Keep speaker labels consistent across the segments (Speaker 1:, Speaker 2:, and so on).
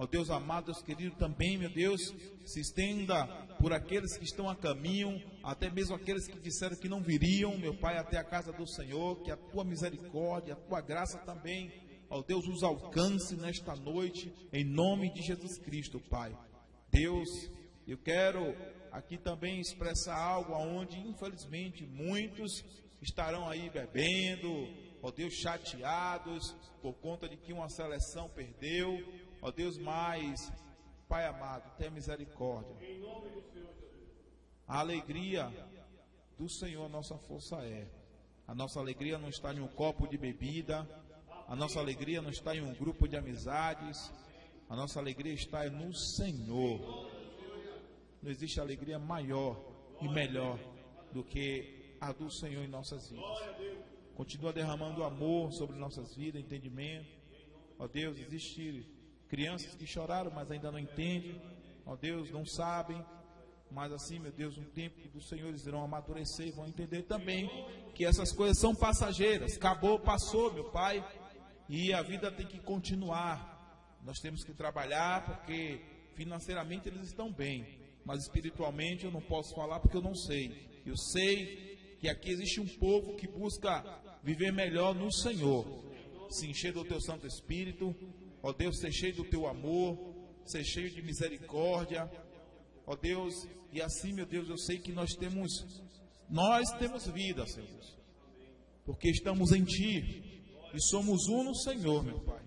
Speaker 1: Ó Deus amado, Deus querido, também, meu Deus, se estenda por aqueles que estão a caminho, até mesmo aqueles que disseram que não viriam, meu Pai, até a casa do Senhor, que a tua misericórdia, a tua graça também, ó Deus, os alcance nesta noite, em nome de Jesus Cristo, Pai. Deus, eu quero aqui também expressar algo aonde, infelizmente, muitos estarão aí bebendo, ó Deus, chateados por conta de que uma seleção perdeu, Ó Deus, mais, Pai amado, tenha misericórdia. A alegria do Senhor, nossa força é. A nossa alegria não está em um copo de bebida. A nossa alegria não está em um grupo de amizades. A nossa alegria está no Senhor. Não existe alegria maior e melhor do que a do Senhor em nossas vidas. Continua derramando amor sobre nossas vidas, entendimento. Ó Deus, existe Crianças que choraram, mas ainda não entendem. Ó Deus, não sabem. Mas assim, meu Deus, um tempo do Senhor eles irão amadurecer e vão entender também que essas coisas são passageiras. Acabou, passou, meu Pai. E a vida tem que continuar. Nós temos que trabalhar porque financeiramente eles estão bem. Mas espiritualmente eu não posso falar porque eu não sei. Eu sei que aqui existe um povo que busca viver melhor no Senhor. Se encher do teu Santo Espírito, Ó Deus, ser cheio do teu amor, ser cheio de misericórdia. Ó Deus, e assim, meu Deus, eu sei que nós temos, nós temos vida, Senhor. Porque estamos em Ti e somos um no Senhor, meu Pai.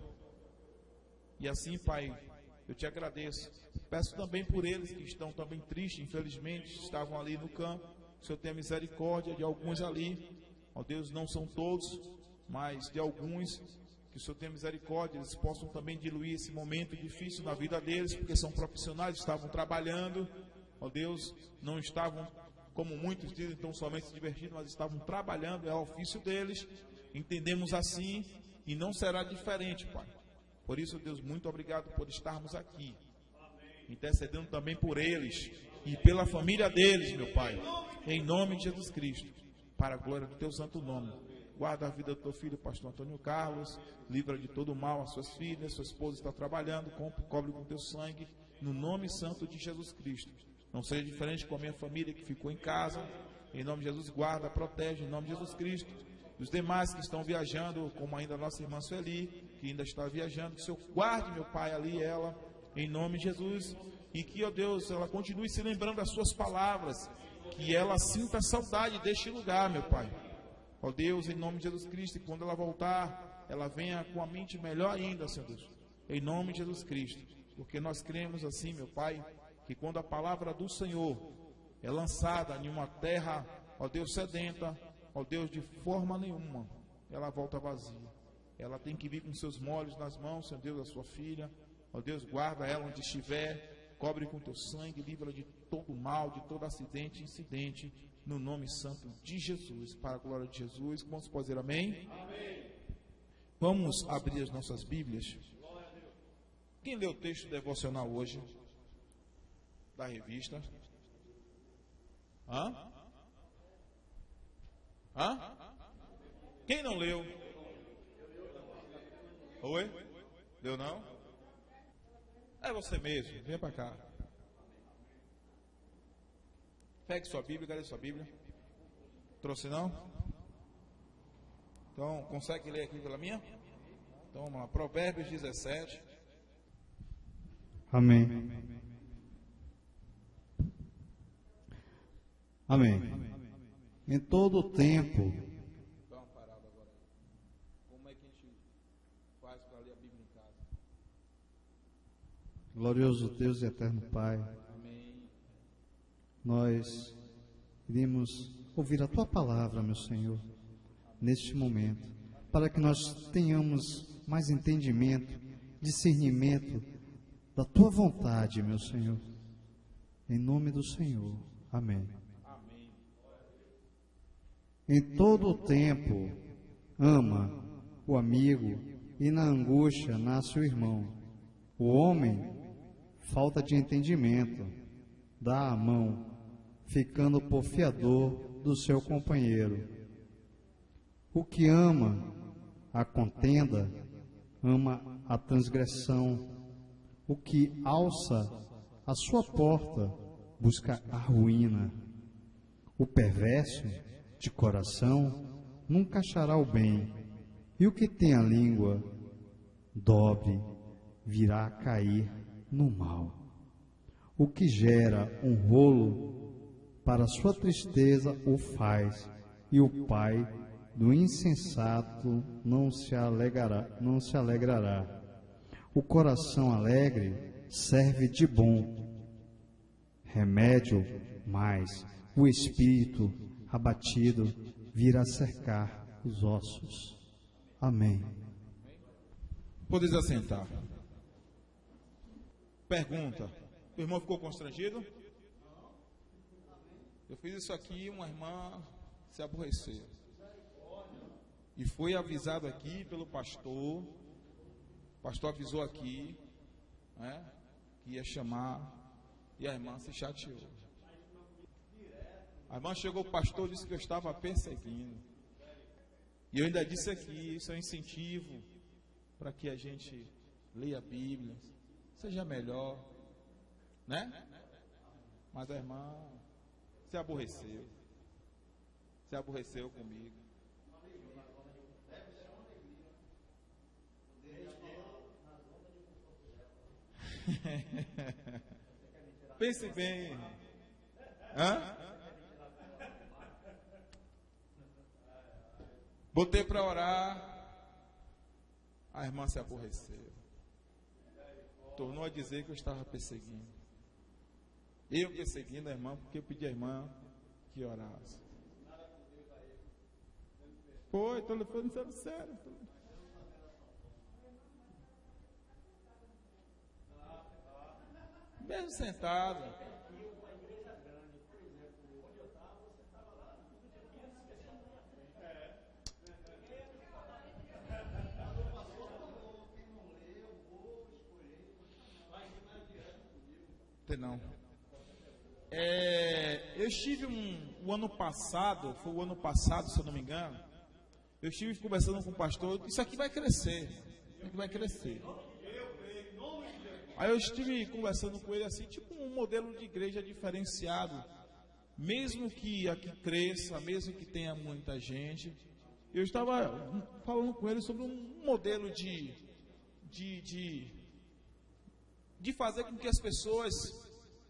Speaker 1: E assim, Pai, eu te agradeço. Peço também por eles que estão também tristes, infelizmente, estavam ali no campo. O Senhor tenha misericórdia de alguns ali. Ó Deus, não são todos, mas de alguns que o Senhor tenha misericórdia, eles possam também diluir esse momento difícil na vida deles, porque são profissionais, estavam trabalhando, ó Deus, não estavam, como muitos dizem, tão somente se divertindo, mas estavam trabalhando, é o ofício deles, entendemos assim, e não será diferente, Pai. Por isso, Deus, muito obrigado por estarmos aqui, intercedendo também por eles e pela família deles, meu Pai, em nome de Jesus Cristo, para a glória do Teu santo nome. Guarda a vida do teu filho, pastor Antônio Carlos. Livra de todo mal as suas filhas. Sua esposa está trabalhando. Cobre com teu sangue. No nome santo de Jesus Cristo. Não seja diferente com a minha família que ficou em casa. Em nome de Jesus, guarda, protege. Em nome de Jesus Cristo. Os demais que estão viajando, como ainda a nossa irmã Sueli, que ainda está viajando. Que o Senhor guarde, meu Pai, ali ela. Em nome de Jesus. E que, ó Deus, ela continue se lembrando das suas palavras. Que ela sinta saudade deste lugar, meu Pai Ó Deus, em nome de Jesus Cristo, e quando ela voltar, ela venha com a mente melhor ainda, Senhor Deus. Em nome de Jesus Cristo. Porque nós cremos assim, meu Pai, que quando a palavra do Senhor é lançada em uma terra, ó Deus, sedenta, ó Deus, de forma nenhuma, ela volta vazia. Ela tem que vir com seus molhos nas mãos, Senhor Deus, da sua filha. Ó Deus, guarda ela onde estiver, cobre com teu sangue, livra de todo mal, de todo acidente, incidente no nome santo de Jesus, para a glória de Jesus. Vamos fazer amém? amém? Vamos abrir as nossas Bíblias. Quem leu o texto devocional hoje? Da revista? Hã? Hã? Quem não leu? Oi? Leu não? É você mesmo, vem para cá. Pegue sua Bíblia, cadê sua Bíblia? Trouxe não? Então, consegue ler aqui pela minha? Então vamos lá, Provérbios 17.
Speaker 2: Amém. Amém. Em todo o tempo. Dá uma parada agora. Como é que a gente faz para ler a Bíblia em casa? Glorioso Deus e eterno Pai nós iremos ouvir a tua palavra, meu Senhor, neste momento, para que nós tenhamos mais entendimento, discernimento da tua vontade, meu Senhor. Em nome do Senhor. Amém. Em todo o tempo, ama o amigo e na angústia nasce o irmão. O homem falta de entendimento, dá a mão ficando por fiador do seu companheiro. O que ama a contenda, ama a transgressão. O que alça a sua porta busca a ruína. O perverso de coração nunca achará o bem, e o que tem a língua dobre virá a cair no mal. O que gera um rolo para sua tristeza o faz, e o pai do insensato não se alegrará, não se alegrará. O coração alegre serve de bom remédio, mas o espírito abatido virá cercar os ossos. Amém.
Speaker 1: Podes assentar. Pergunta: o irmão ficou constrangido? Eu fiz isso aqui, uma irmã se aborreceu. E foi avisado aqui pelo pastor. O pastor avisou aqui né, que ia chamar. E a irmã se chateou. A irmã chegou, o pastor disse que eu estava perseguindo. E eu ainda disse aqui, isso é um incentivo para que a gente leia a Bíblia, seja melhor, né? Mas a irmã se aborreceu. Se aborreceu comigo. Pense bem. Hã? Botei para orar. A irmã se aborreceu. Tornou a dizer que eu estava perseguindo. Eu perseguindo a irmã porque eu pedi à irmã que orasse. Foi, estou falando sério. Mesmo sentado. Não. É, eu estive um, o ano passado, foi o ano passado, se eu não me engano, eu estive conversando com o pastor, isso aqui vai crescer, isso aqui vai crescer. Aí eu estive conversando com ele assim, tipo um modelo de igreja diferenciado. Mesmo que aqui cresça, mesmo que tenha muita gente. Eu estava falando com ele sobre um modelo de, de, de, de fazer com que as pessoas,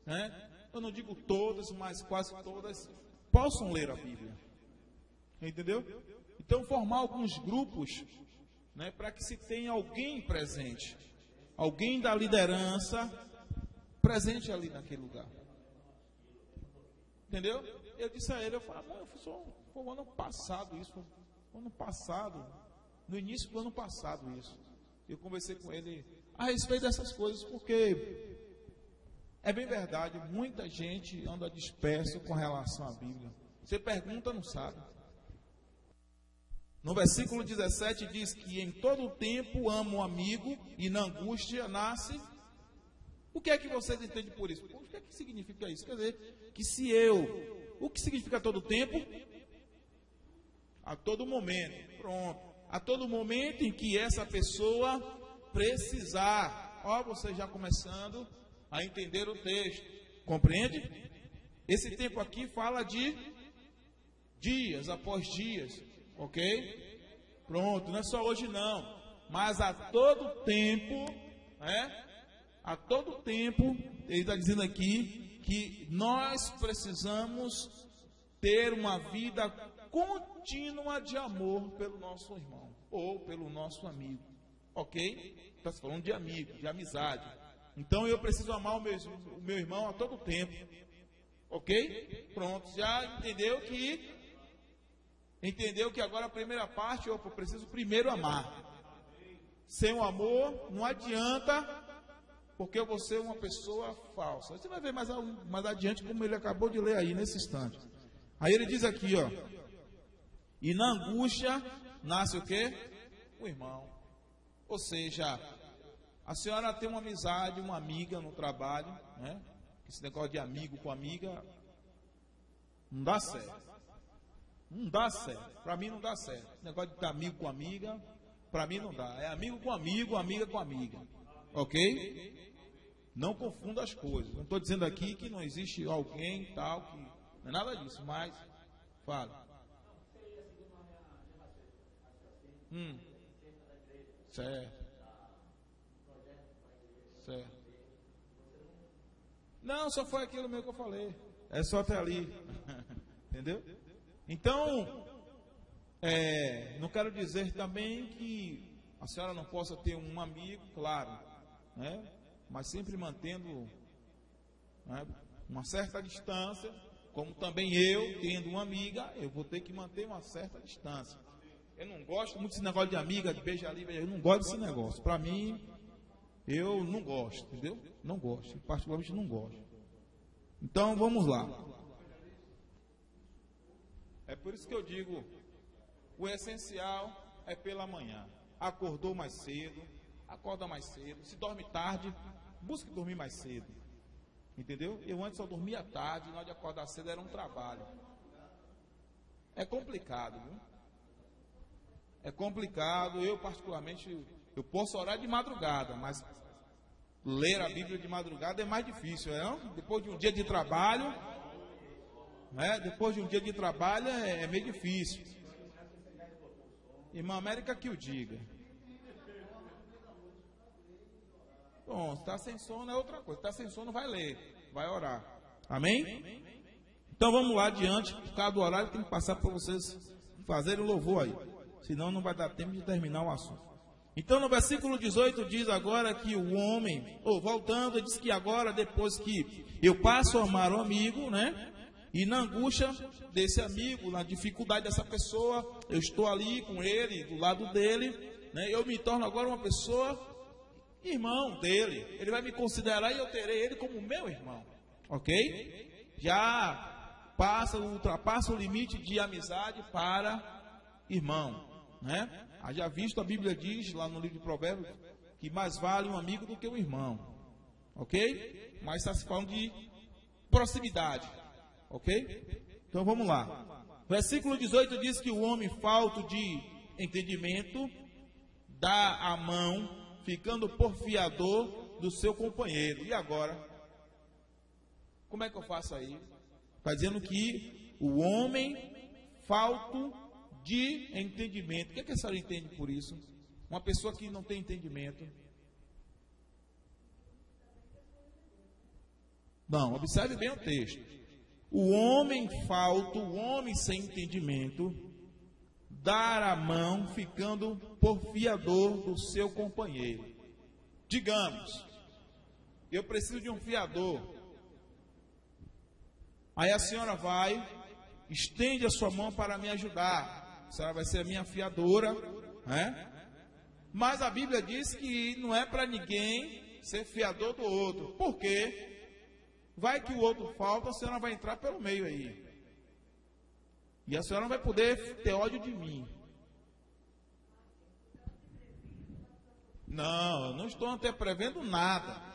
Speaker 1: né, eu não digo todas, mas quase todas, possam ler a Bíblia. Entendeu? Então formar alguns grupos né, para que se tenha alguém presente alguém da liderança presente ali naquele lugar. Entendeu? Eu disse a ele, eu falei, eu foi, foi o ano passado isso, foi ano passado, no início do ano passado isso. Eu conversei com ele a respeito dessas coisas, porque é bem verdade, muita gente anda disperso com relação à Bíblia. Você pergunta, não sabe. No versículo 17 diz que em todo o tempo amo o amigo e na angústia nasce. O que é que vocês entendem por isso? O que é que significa isso? Quer dizer, que se eu. O que significa todo o tempo? A todo momento. Pronto. A todo momento em que essa pessoa precisar. Ó, você já começando a entender o texto. Compreende? Esse tempo aqui fala de dias após dias. Ok? Pronto, não é só hoje não. Mas a todo tempo, né? A todo tempo, ele está dizendo aqui que nós precisamos ter uma vida contínua de amor pelo nosso irmão ou pelo nosso amigo. Ok? Está falando de amigo, de amizade. Então eu preciso amar o meu, o meu irmão a todo tempo. Ok? Pronto, já entendeu que entendeu que agora a primeira parte, opa, eu preciso primeiro amar. Sem o amor, não adianta, porque eu vou ser uma pessoa falsa. Você vai ver mais, mais adiante como ele acabou de ler aí nesse instante. Aí ele diz aqui, ó. E na angústia nasce o quê? O irmão. Ou seja, a senhora tem uma amizade, uma amiga no trabalho, né? Esse negócio de amigo com amiga não dá certo. Não dá certo. Para mim não dá certo. Negócio de amigo com amiga, para mim não dá. É amigo com amigo, amiga com amiga. Ok? Não confunda as coisas. Não estou dizendo aqui que não existe alguém tal que. Não é nada disso, mas. Fale. Hum. Certo. Certo. Não, só foi aquilo mesmo que eu falei. É só até ali. Entendeu? Então, é, não quero dizer também que a senhora não possa ter um amigo, claro, né? mas sempre mantendo né, uma certa distância, como também eu, tendo uma amiga, eu vou ter que manter uma certa distância. Eu não gosto muito desse negócio de amiga, de beijar ali, eu não gosto desse negócio. Para mim, eu não gosto, entendeu? Não gosto, particularmente não gosto. Então vamos lá. É por isso que eu digo, o essencial é pela manhã. Acordou mais cedo, acorda mais cedo. Se dorme tarde, busque dormir mais cedo. Entendeu? Eu antes só dormia tarde, na hora de acordar cedo era um trabalho. É complicado, viu? É complicado. Eu, particularmente, eu posso orar de madrugada, mas ler a Bíblia de madrugada é mais difícil, não? Depois de um dia de trabalho, né? Depois de um dia de trabalho é, é meio difícil. Irmã América que o diga. Bom, está sem sono é outra coisa. Está sem sono, vai ler, vai orar. Amém? Então vamos lá adiante. Por causa do horário, tem que passar para vocês fazerem o louvor aí. Senão não vai dar tempo de terminar o assunto. Então no versículo 18 diz agora que o homem, ou voltando, diz que agora, depois que eu passo a amar o amigo, né? E na angústia desse amigo, na dificuldade dessa pessoa, eu estou ali com ele, do lado dele, né? Eu me torno agora uma pessoa irmão dele. Ele vai me considerar e eu terei ele como meu irmão. Ok? Já passa, ultrapassa o limite de amizade para irmão. Né? Já visto, a Bíblia diz lá no livro de Provérbios que mais vale um amigo do que um irmão. Ok? Mas está se falando de proximidade. Ok? Então vamos lá. Versículo 18 diz que o homem falto de entendimento dá a mão ficando porfiador do seu companheiro. E agora? Como é que eu faço aí? Está dizendo que o homem falto de entendimento. O que, é que a senhora entende por isso? Uma pessoa que não tem entendimento. Não, observe bem o texto. O homem falto, o homem sem entendimento, dar a mão ficando porfiador do seu companheiro. Digamos, eu preciso de um fiador. Aí a senhora vai, estende a sua mão para me ajudar. A senhora vai ser a minha fiadora, né? Mas a Bíblia diz que não é para ninguém ser fiador do outro. Por quê? Vai que o outro falta, a senhora vai entrar pelo meio aí. E a senhora não vai poder ter ódio de mim. Não, não estou até prevendo nada.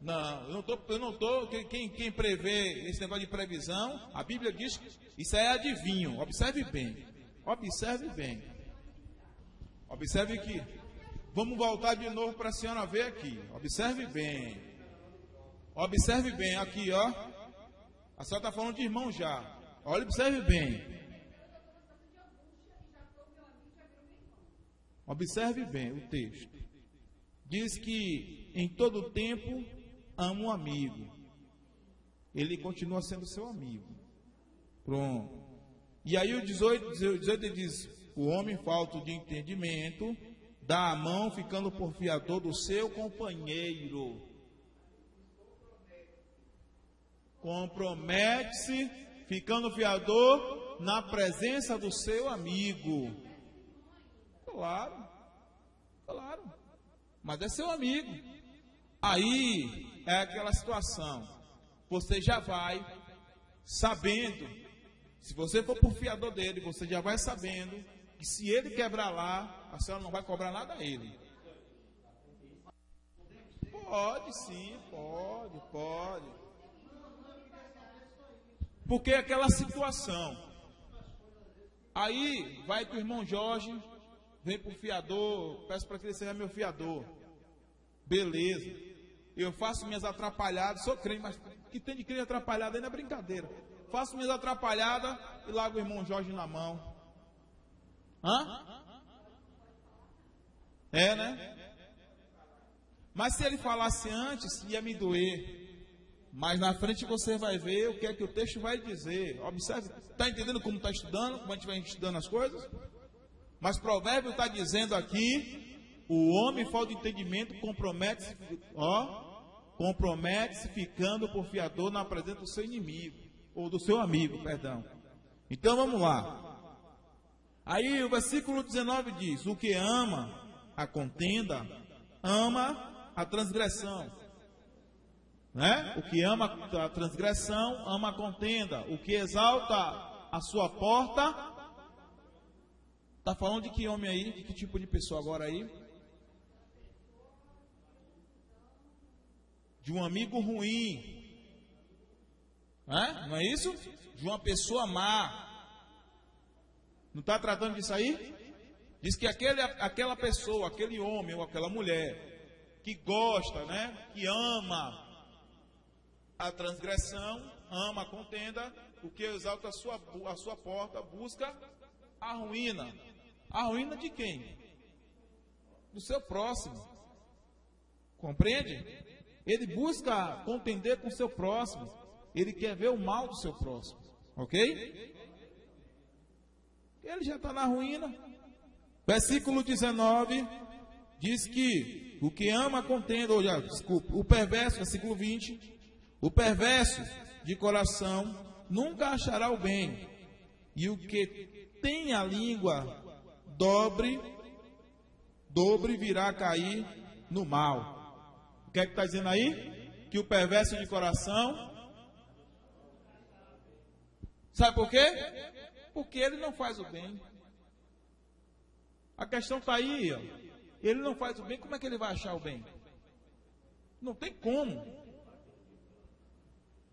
Speaker 1: Não, eu não estou, eu não estou, quem, quem prevê esse negócio de previsão, a Bíblia diz isso é adivinho. Observe bem. Observe bem. Observe que. Vamos voltar de novo para a senhora ver aqui. Observe bem. Observe bem aqui, ó. A senhora está falando de irmão já. Olha, observe bem. Observe bem o texto. Diz que em todo tempo ama um amigo. Ele continua sendo seu amigo. Pronto. E aí o 18, 18 diz: O homem falto de entendimento dá a mão ficando por fiador do seu companheiro. Compromete-se ficando fiador na presença do seu amigo. Claro, claro, mas é seu amigo. Aí é aquela situação. Você já vai sabendo, se você for por fiador dele, você já vai sabendo que se ele quebrar lá, a senhora não vai cobrar nada a ele. Pode sim, pode, pode. Porque é aquela situação. Aí vai que o irmão Jorge vem para o fiador, peço para que ele seja meu fiador. Beleza. Eu faço minhas atrapalhadas, sou crente, mas que tem de crente atrapalhada não é brincadeira. Faço minhas atrapalhadas e largo o irmão Jorge na mão. Hã? É, né? Mas se ele falasse antes, ia me doer. Mas na frente você vai ver o que é que o texto vai dizer. Observe, está entendendo como está estudando, como a gente vai estudando as coisas? Mas Provérbio está dizendo aqui: o homem falta de entendimento compromete-se, ó, compromete-se ficando por fiador na presença do seu inimigo, ou do seu amigo, perdão. Então vamos lá. Aí o versículo 19 diz: O que ama a contenda, ama a transgressão. Né? O que ama a transgressão, ama a contenda. O que exalta a sua porta. Está falando de que homem aí? De que tipo de pessoa agora aí? De um amigo ruim. Né? Não é isso? De uma pessoa má. Não está tratando disso aí? Diz que aquele, aquela pessoa, aquele homem ou aquela mulher que gosta, né? Que ama a transgressão, ama a contenda, o que exalta a sua, a sua porta, busca a ruína. A ruína de quem? Do seu próximo. Compreende? Ele busca contender com o seu próximo. Ele quer ver o mal do seu próximo. Ok? Ele já está na ruína. Versículo 19 diz que o que ama contenda, ou já, desculpa, o perverso, versículo 20, o perverso de coração nunca achará o bem, e o que tem a língua dobre, dobre virá cair no mal. O que é que está dizendo aí? Que o perverso de coração. Sabe por quê? Porque ele não faz o bem. A questão está aí, ó. ele não faz o bem, como é que ele vai achar o bem? Não tem como.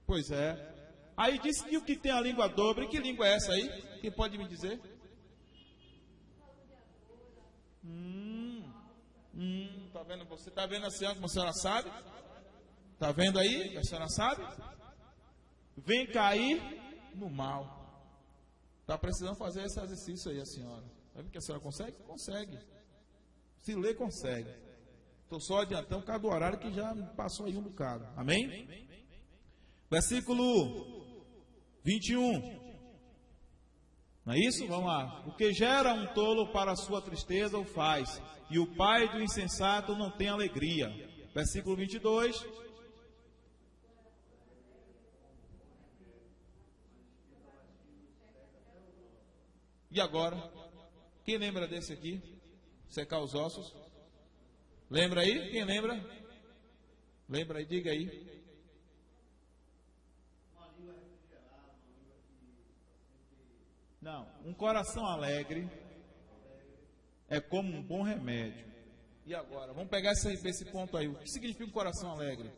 Speaker 1: Pois é. Aí disse que o que tem a língua dobre, que língua é essa aí? Quem pode me dizer? Hum, hum, vendo? Você tá vendo a senhora como a senhora sabe? Tá vendo aí? A senhora sabe? Vem cair no mal. Tá precisando fazer esse exercício aí, a senhora. Sabe que a senhora consegue? Consegue. Se ler, consegue. Estou só adiantando por causa do horário que já passou aí um bocado. Amém? Versículo 21. Não é isso? Vamos lá. O que gera um tolo para a sua tristeza o faz, e o pai do insensato não tem alegria. Versículo 22. E agora? Quem lembra desse aqui? Secar os ossos? Lembra aí? Quem lembra? Lembra aí? Diga aí. Não, um coração alegre é como um bom remédio. E agora, vamos pegar esse, esse ponto aí. O que significa um coração alegre?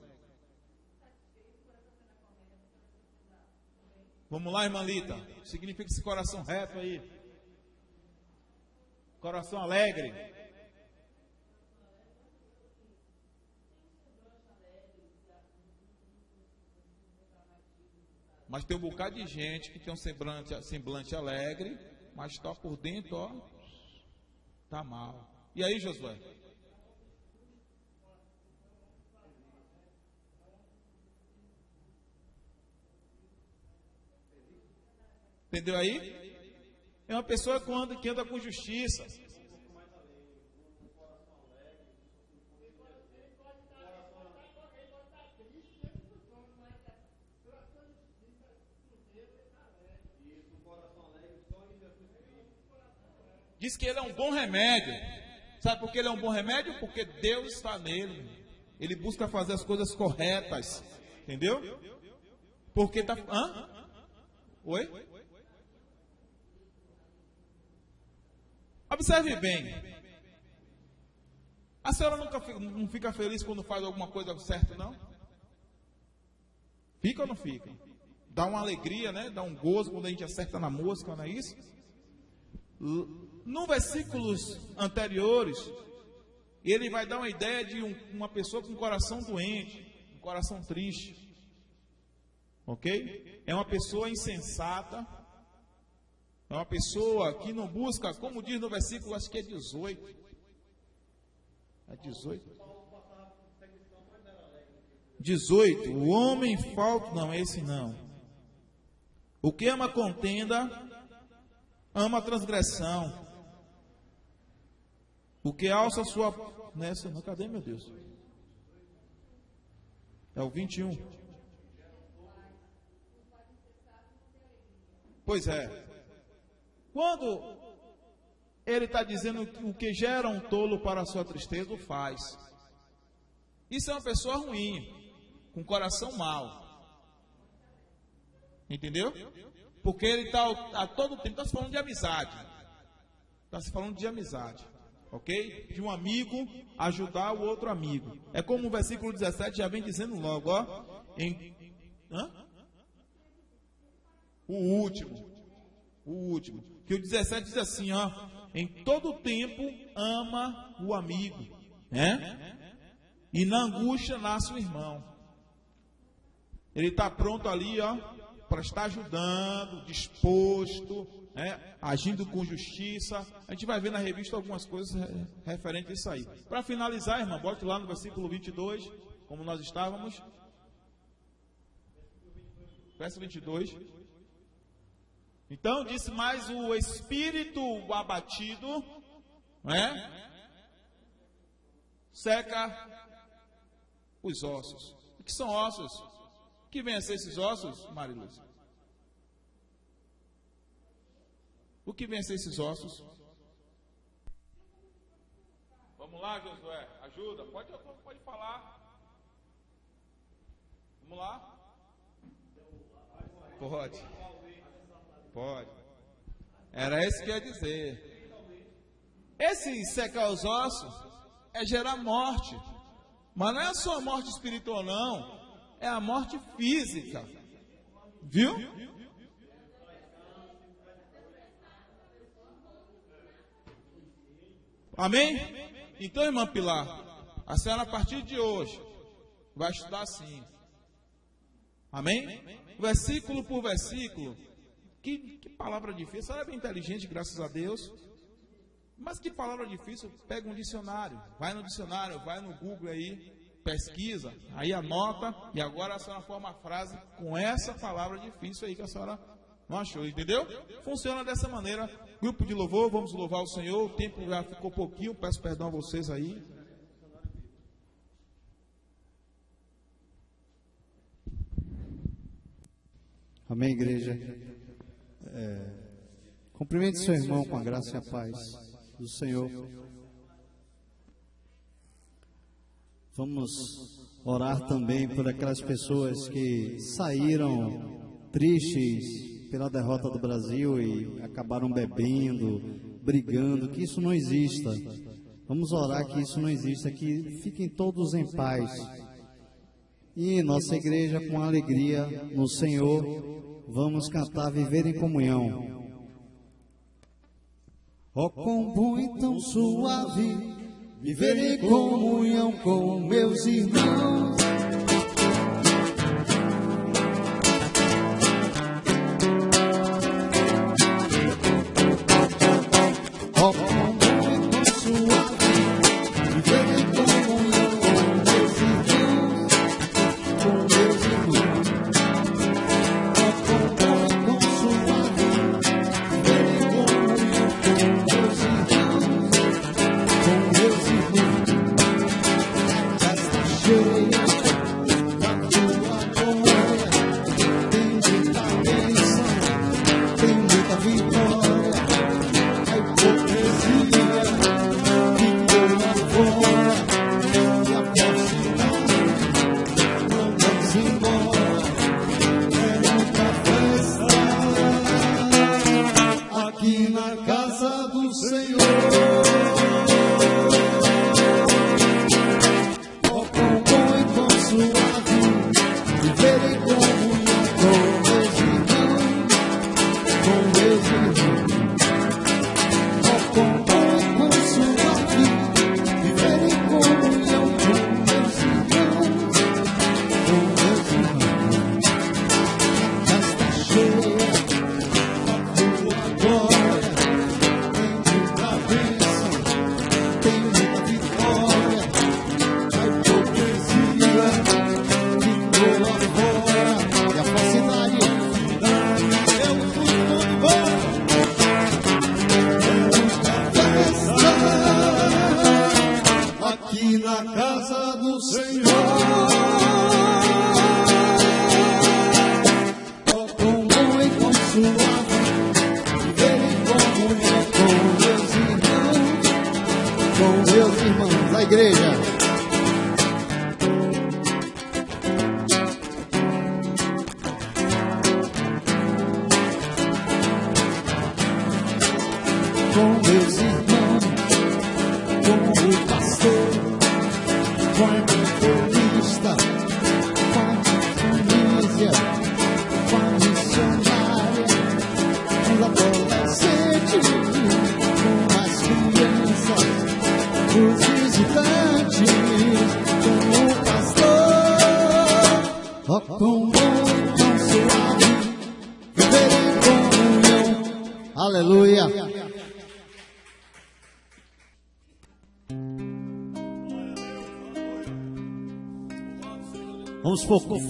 Speaker 1: Vamos lá, irmã Lita. Significa esse coração reto aí? Coração alegre. Mas tem um bocado de gente que tem um semblante, semblante alegre, mas está por dentro, ó, tá mal. E aí, Josué? Entendeu aí? É uma pessoa que anda, que anda com justiça. Diz que ele é um bom remédio. Sabe por que ele é um bom remédio? Porque Deus está nele. Ele busca fazer as coisas corretas. Entendeu? Porque está. Hã? Oi? Observe bem. A senhora nunca não fica feliz quando faz alguma coisa certa, não? Fica ou não fica? Dá uma alegria, né? Dá um gozo quando a gente acerta na música, não é isso? No versículos anteriores, ele vai dar uma ideia de um, uma pessoa com um coração doente, um coração triste. Ok? É uma pessoa insensata. É uma pessoa que não busca, como diz no versículo, acho que é 18. É 18. 18. O homem falta. Não, esse não. O que ama contenda, ama transgressão. O que alça sua. Nessa, não, cadê meu Deus? É o 21. Pois é. Quando ele está dizendo que o que gera um tolo para a sua tristeza, o faz. Isso é uma pessoa ruim com coração mau. Entendeu? Porque ele está a todo tempo está se falando de amizade. Está se falando de amizade. Ok? De um amigo ajudar o outro amigo. É como o versículo 17 já vem dizendo logo, ó. Em, hã? O último. O último. Que o 17 diz assim, ó. Em todo tempo ama o amigo. Né? E na angústia nasce o irmão. Ele está pronto ali, ó, para estar ajudando, disposto, né, agindo com justiça. A gente vai ver na revista algumas coisas referentes a isso aí. Para finalizar, irmão, bote lá no versículo 22, como nós estávamos. Verso 22. Então disse mais o espírito abatido, né? Seca os ossos. O que são ossos? que vem a ser esses ossos, Mariluz? O que a ser esses ossos? Vamos lá, Josué, ajuda. Pode, pode falar. Vamos lá? Pode. Pode. Era isso que eu ia dizer. Esse secar os ossos é gerar morte. Mas não é só morte espiritual, não é a morte física. Viu? Amém? Então, irmã Pilar, a senhora a partir de hoje vai estudar assim. Amém? Versículo por versículo. Que, que palavra difícil. A senhora é bem inteligente, graças a Deus. Mas que palavra difícil? Pega um dicionário. Vai no dicionário, vai no Google aí pesquisa, aí anota, e agora a senhora forma a frase com essa palavra difícil aí que a senhora não achou, entendeu? Funciona dessa maneira. Grupo de louvor, vamos louvar o Senhor. O tempo já ficou pouquinho, peço perdão a vocês aí.
Speaker 3: Amém, igreja. É, cumprimente seu irmão com a graça e a paz do Senhor. Vamos orar também por aquelas pessoas que saíram tristes pela derrota do Brasil e acabaram bebendo, brigando, que isso não exista. Vamos orar que isso não exista, que fiquem todos em paz. E nossa igreja, com alegria no Senhor, vamos cantar Viver em Comunhão. Oh, quão bom e tão suave viver em comunhão com meus irmãos.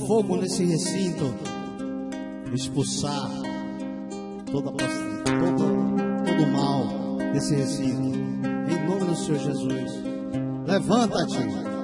Speaker 3: Fogo nesse recinto, expulsar toda, todo, todo mal desse recinto. Em nome do Senhor Jesus. Levanta-te.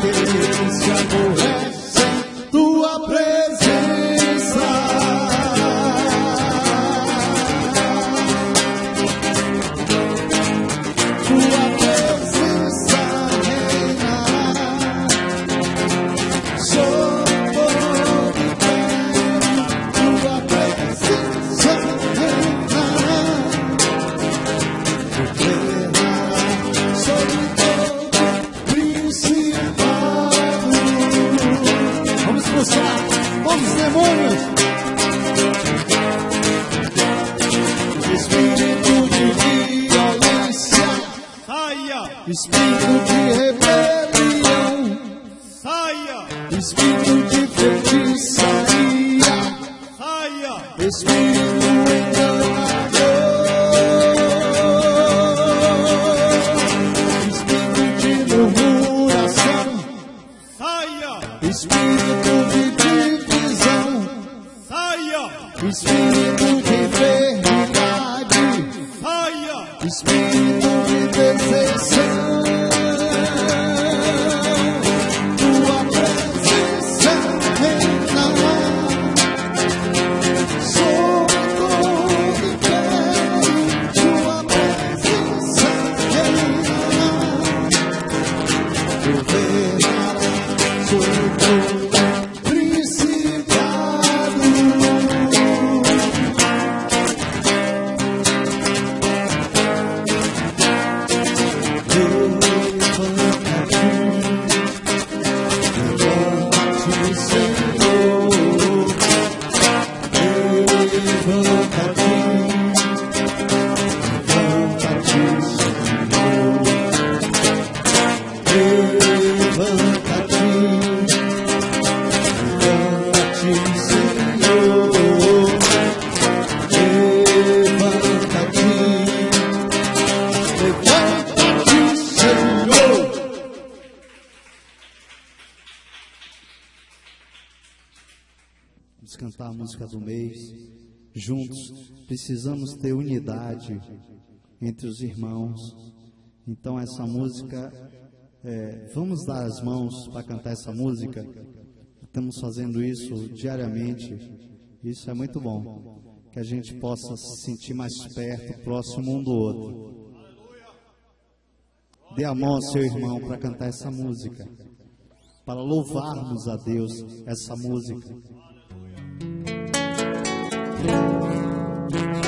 Speaker 4: this entre os irmãos. Então, essa música, é, vamos dar as mãos para cantar essa música. Estamos fazendo isso diariamente. Isso é muito bom. Que a gente possa se sentir mais perto, próximo um do outro. Dê a mão ao seu irmão para cantar essa música. Para louvarmos a Deus essa música.
Speaker 3: de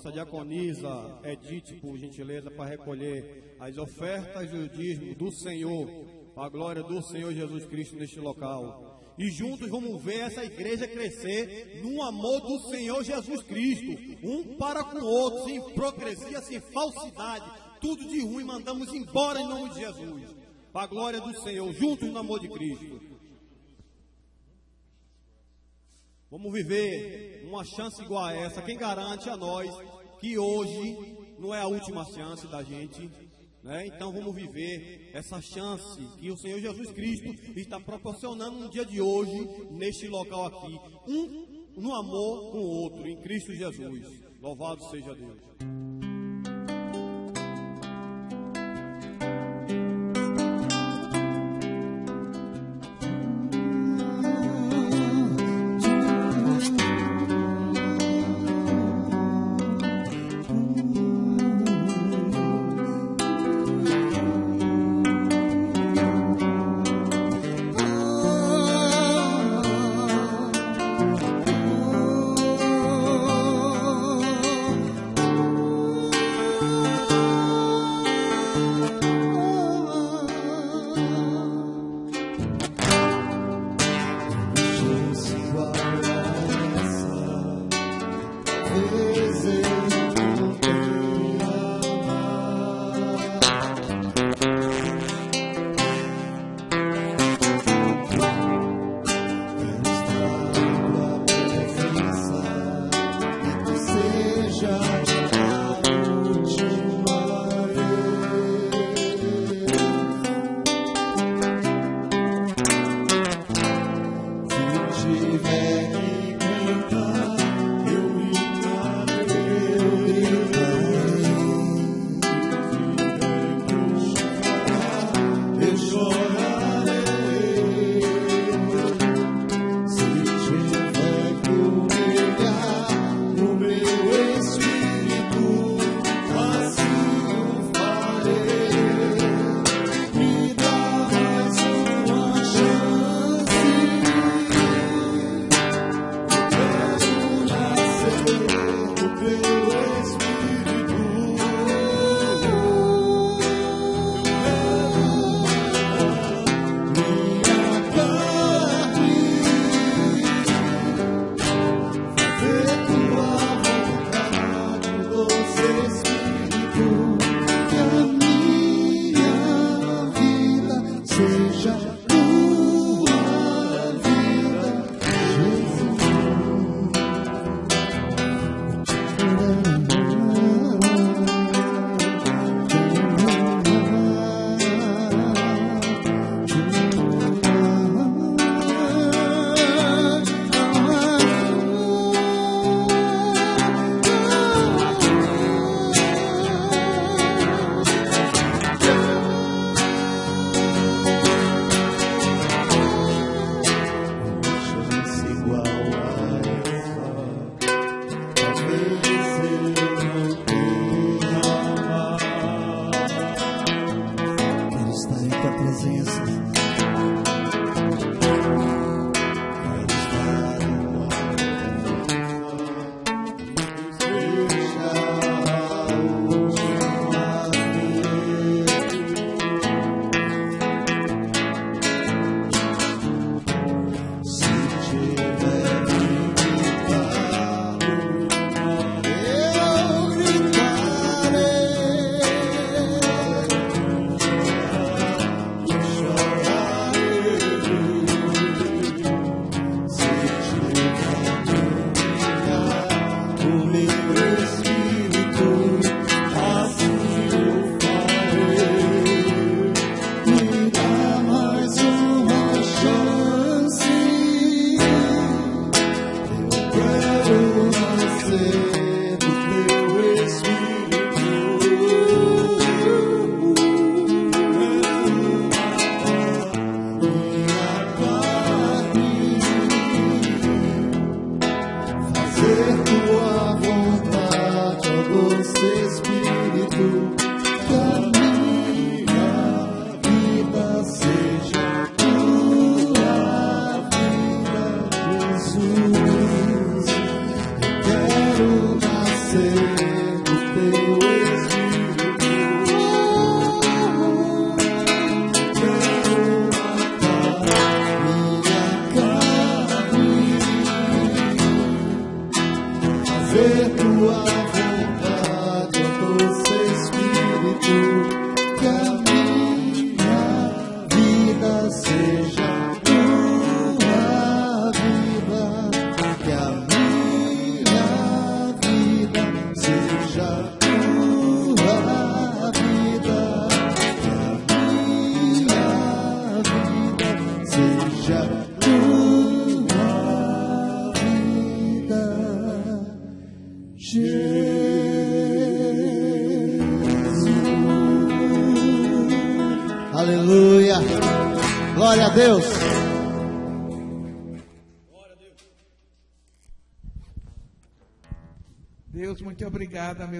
Speaker 5: nossa diaconisa Edith, por gentileza, para recolher as ofertas e dízimo do Senhor, a glória do Senhor Jesus Cristo neste local. E juntos vamos ver essa igreja crescer no amor do Senhor Jesus Cristo, um para com o outro, sem hipocrisia, sem falsidade, tudo de ruim, mandamos embora em nome de Jesus. Para a glória do Senhor, juntos no amor de Cristo. Vamos viver uma chance igual a essa. Quem garante a nós que hoje não é a última chance da gente? Né? Então vamos viver essa chance que o Senhor Jesus Cristo está proporcionando no dia de hoje, neste local aqui. Um no amor com o outro, em Cristo Jesus. Louvado seja Deus.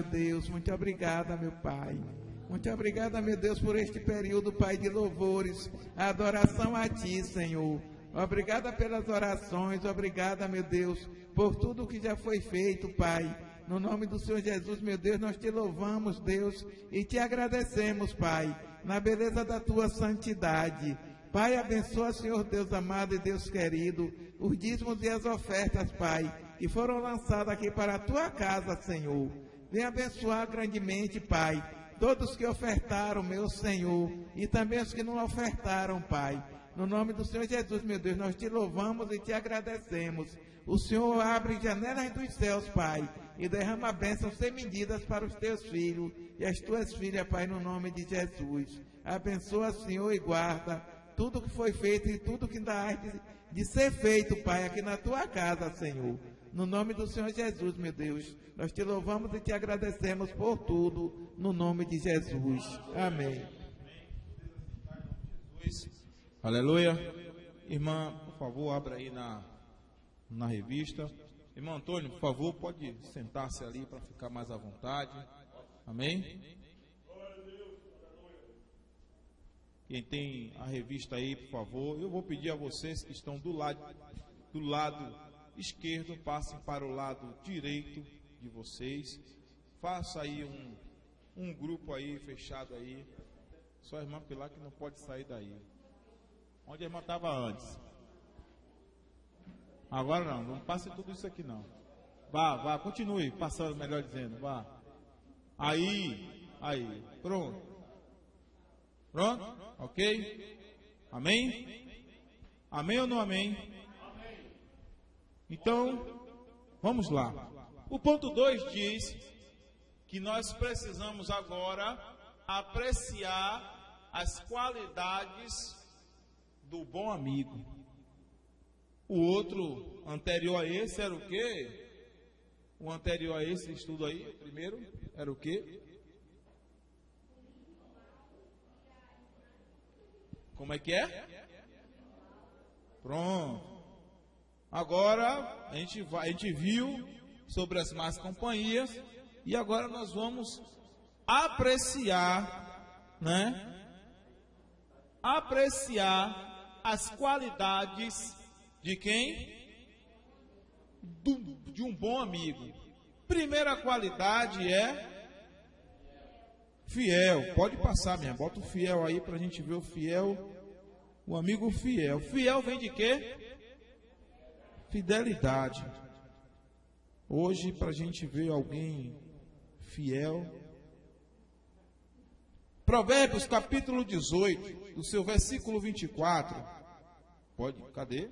Speaker 6: Meu Deus, muito obrigada, meu Pai. Muito obrigada, meu Deus, por este período, Pai, de louvores, adoração a Ti, Senhor. Obrigada pelas orações, obrigada, meu Deus, por tudo que já foi feito, Pai. No nome do Senhor Jesus, meu Deus, nós te louvamos, Deus, e te agradecemos, Pai, na beleza da tua santidade. Pai, abençoa, Senhor Deus amado e Deus querido, os dízimos e as ofertas, Pai, que foram lançadas aqui para a tua casa, Senhor. Vem abençoar grandemente, Pai, todos que ofertaram, meu Senhor, e também os que não ofertaram, Pai. No nome do Senhor Jesus, meu Deus, nós te louvamos e te agradecemos. O Senhor abre janelas dos céus, Pai, e derrama bênçãos sem medidas para os teus filhos e as tuas filhas, Pai, no nome de Jesus. Abençoa, Senhor, e guarda tudo que foi feito e tudo que ainda há de, de ser feito, Pai, aqui na tua casa, Senhor. No nome do Senhor Jesus, meu Deus, nós te louvamos e te agradecemos por tudo, no nome de Jesus. Amém.
Speaker 1: Aleluia. Irmã, por favor, abra aí na, na revista. Irmão Antônio, por favor, pode sentar-se ali para ficar mais à vontade. Amém? Quem tem a revista aí, por favor, eu vou pedir a vocês que estão do lado, do lado esquerdo, passem para o lado direito de vocês. Faça aí um, um grupo aí fechado aí. Só a irmã Pilar que não pode sair daí. Onde a irmã estava antes. Agora não, não passe tudo isso aqui não. Vá, vá, continue passando, melhor dizendo, vá. Aí, aí, pronto. Pronto? Ok? Amém? Amém ou não amém? Então, vamos lá. O ponto 2 diz que nós precisamos agora apreciar as qualidades do bom amigo. O outro anterior a esse era o quê? O anterior a esse estudo aí, primeiro, era o quê? Como é que é? Pronto. Agora a gente, vai, a gente viu sobre as más companhias e agora nós vamos apreciar, né? Apreciar as qualidades de quem? Do, de um bom amigo. Primeira qualidade é fiel. Pode passar, minha. Bota o fiel aí para a gente ver o fiel. O amigo fiel. Fiel vem de quê? Fidelidade. Hoje, para a gente ver alguém fiel. Provérbios capítulo 18, do seu versículo 24. Pode, cadê?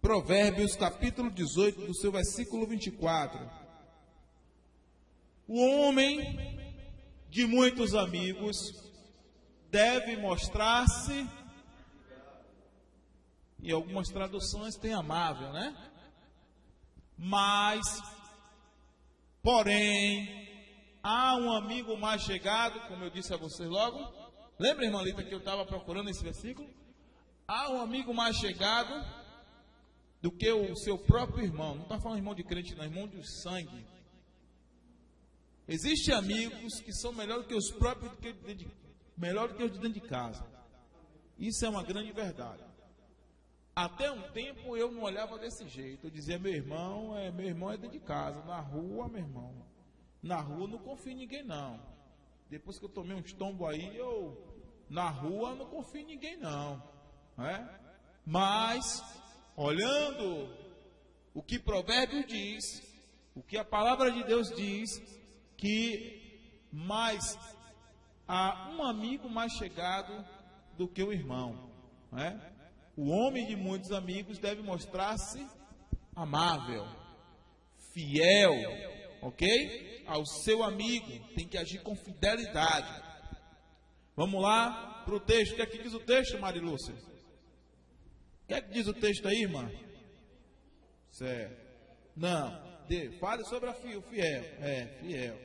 Speaker 1: Provérbios capítulo 18, do seu versículo 24. O homem de muitos amigos deve mostrar-se, e algumas traduções têm amável, né? Mas, porém, há um amigo mais chegado, como eu disse a vocês logo. Lembra, irmã Lita, que eu estava procurando esse versículo? Há um amigo mais chegado do que o seu próprio irmão. Não está falando irmão de crente, não, irmão de sangue. Existem amigos que são melhor do que os próprios, melhor do que os de dentro de casa. Isso é uma grande verdade. Até um tempo eu não olhava desse jeito. Eu dizia, meu irmão, é, meu irmão é dentro de casa. Na rua, meu irmão. Na rua não confio em ninguém, não. Depois que eu tomei uns tombos aí, eu. Na rua não confio em ninguém, não. É? Mas, olhando o que provérbio diz, o que a palavra de Deus diz, que mais há um amigo mais chegado do que o irmão. Não é? O homem de muitos amigos deve mostrar-se amável, fiel, ok? Ao seu amigo, tem que agir com fidelidade. Vamos lá, para o texto. O que é que diz o texto, Marilúcia? O que é que diz o texto aí, irmã? Certo. Não. De, fale sobre a fi, o fiel. É, fiel.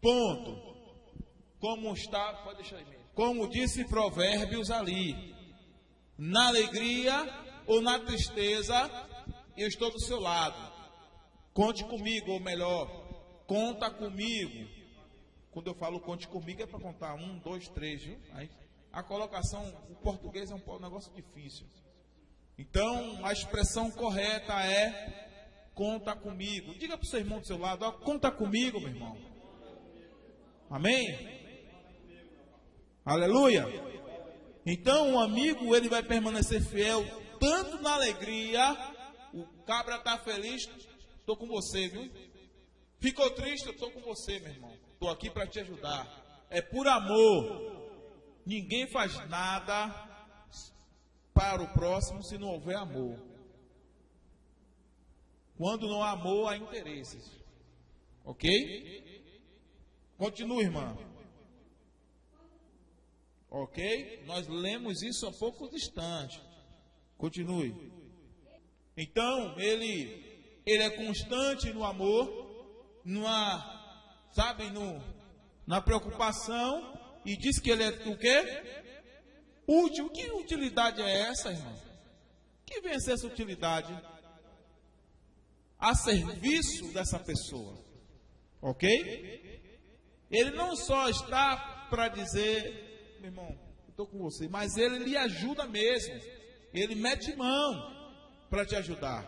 Speaker 1: Ponto. Como está, pode deixar aí mesmo. Como disse Provérbios ali. Na alegria ou na tristeza, eu estou do seu lado. Conte comigo, ou melhor, conta comigo. Quando eu falo conte comigo é para contar um, dois, três, viu? Aí, a colocação, o português é um negócio difícil. Então, a expressão correta é conta comigo. Diga para o seu irmão do seu lado, ó, conta comigo, meu irmão. Amém? Aleluia. Então, o amigo, ele vai permanecer fiel tanto na alegria, o cabra está feliz, estou com você, viu? Ficou triste, estou com você, meu irmão. Estou aqui para te ajudar. É por amor. Ninguém faz nada para o próximo se não houver amor. Quando não há amor, há interesses. Ok? Continua, irmã. Ok? Nós lemos isso há pouco distante. Continue. Então, ele, ele é constante no amor, numa, sabe, no, na preocupação, e diz que ele é o quê? Útil. Que utilidade é essa, irmão? Que vem essa utilidade? A serviço dessa pessoa. Ok? Ele não só está para dizer, meu irmão, estou com você, mas ele lhe ajuda mesmo. Ele mete mão para te ajudar.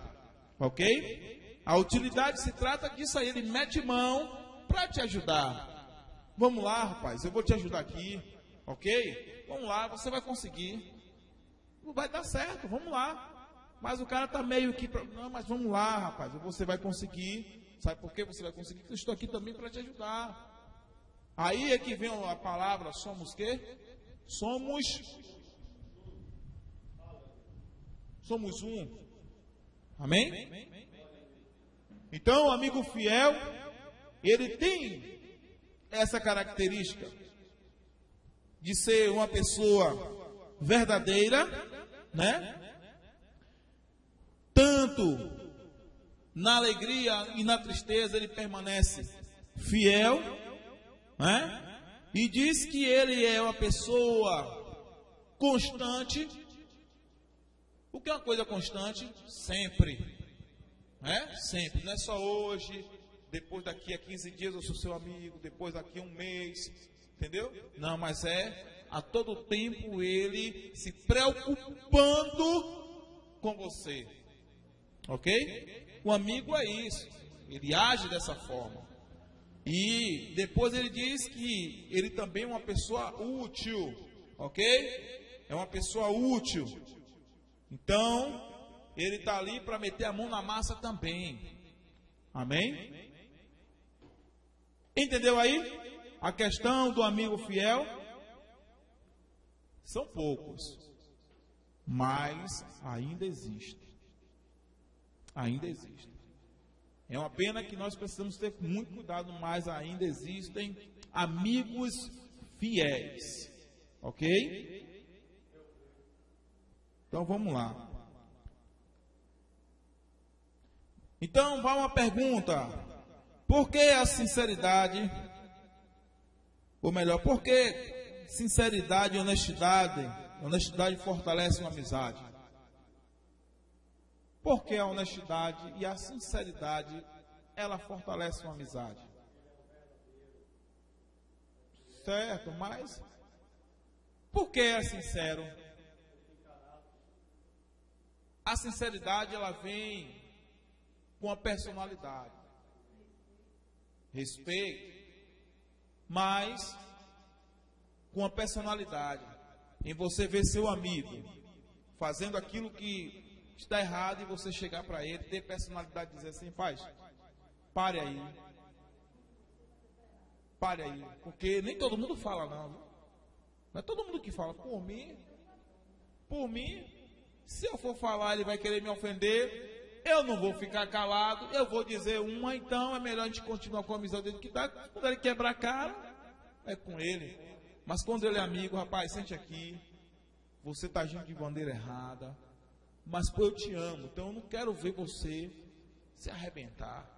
Speaker 1: Ok? A utilidade se trata disso aí. Ele mete mão para te ajudar. Vamos lá, rapaz, eu vou te ajudar aqui. Ok? Vamos lá, você vai conseguir. Não vai dar certo, vamos lá. Mas o cara está meio que. Não, mas vamos lá, rapaz, você vai conseguir. Sabe por que você vai conseguir? Eu estou aqui também para te ajudar. Aí é que vem a palavra somos quê? Somos somos um. Amém? Então, o amigo fiel, ele tem essa característica de ser uma pessoa verdadeira, né? Tanto na alegria e na tristeza ele permanece fiel, né? E diz que ele é uma pessoa constante o que é uma coisa constante? Sempre. Né? Sempre. Não é só hoje, depois daqui a 15 dias eu sou seu amigo, depois daqui a um mês. Entendeu? Não, mas é a todo tempo ele se preocupando com você. Ok? O amigo é isso. Ele age dessa forma. E depois ele diz que ele também é uma pessoa útil. Ok? É uma pessoa útil. Então, ele está ali para meter a mão na massa também. Amém? Entendeu aí? A questão do amigo fiel. São poucos. Mas ainda existe. Ainda existe. É uma pena que nós precisamos ter muito cuidado, mas ainda existem amigos fiéis. Ok? Então vamos lá. Então vai uma pergunta: por que a sinceridade? Ou melhor, por que sinceridade e honestidade? Honestidade fortalece uma amizade. Por que a honestidade e a sinceridade ela fortalece uma amizade? Certo, mas por que é sincero? A sinceridade ela vem com a personalidade. Respeito, mas com a personalidade. Em você ver seu amigo fazendo aquilo que está errado e você chegar para ele, ter personalidade e dizer assim, paz, pare aí. Pare aí. Porque nem todo mundo fala não. Não é todo mundo que fala, por mim, por mim, se eu for falar, ele vai querer me ofender. Eu não vou ficar calado, eu vou dizer uma, então é melhor a gente continuar com a amizade dele que tá. Quando ele quebrar a cara, é com ele. Mas quando ele é amigo, rapaz, sente aqui. Você está agindo de maneira errada. Mas pô, eu te amo, então eu não quero ver você se arrebentar.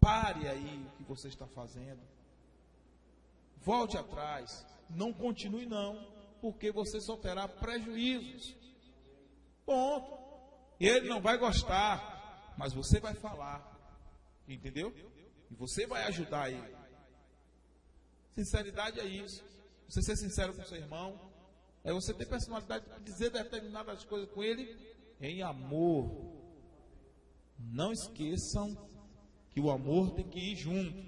Speaker 1: Pare aí o que você está fazendo. Volte atrás. Não continue não, porque você só terá prejuízos. Ponto. Ele não vai gostar, mas você vai falar. Entendeu? E você vai ajudar ele. Sinceridade é isso. Você ser sincero com seu irmão. É você ter personalidade de dizer determinadas coisas com ele em amor. Não esqueçam que o amor tem que ir junto.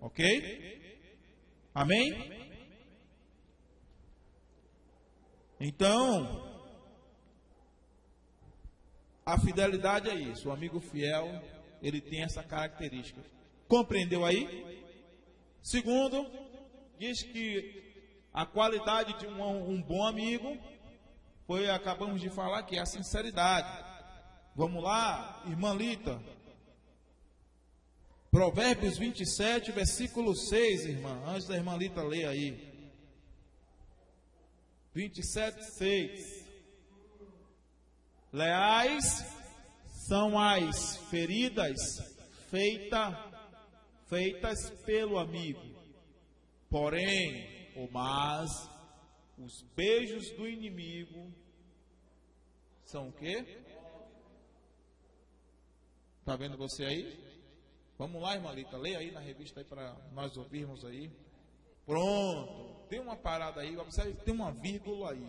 Speaker 1: Ok? Amém? Então, a fidelidade é isso. O amigo fiel, ele tem essa característica. Compreendeu aí? Segundo, diz que a qualidade de um, um bom amigo foi, acabamos de falar, que é a sinceridade. Vamos lá, irmã Lita. Provérbios 27, versículo 6, irmã. Antes da irmã Lita ler aí. 27, 6. Leais são as feridas feita, feitas pelo amigo. Porém, ou mas, os beijos do inimigo são o quê? Está vendo você aí? Vamos lá, irmã Lita, leia aí na revista aí para nós ouvirmos aí. Pronto tem uma parada aí, observe tem uma vírgula aí.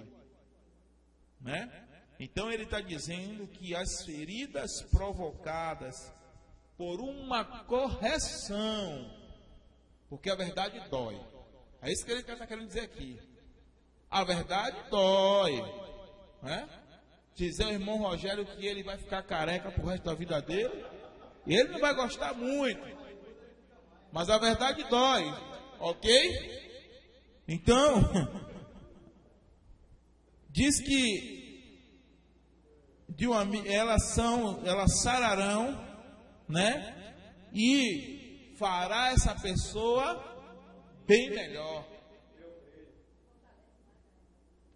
Speaker 1: Né? Então ele está dizendo que as feridas provocadas por uma correção, porque a verdade dói. É isso que ele está querendo dizer aqui. A verdade dói. Né? Dizer ao irmão Rogério que ele vai ficar careca pro resto da vida dele, ele não vai gostar muito. Mas a verdade dói. Ok? Então, diz que de uma, elas são, elas sararão, né? E fará essa pessoa bem melhor.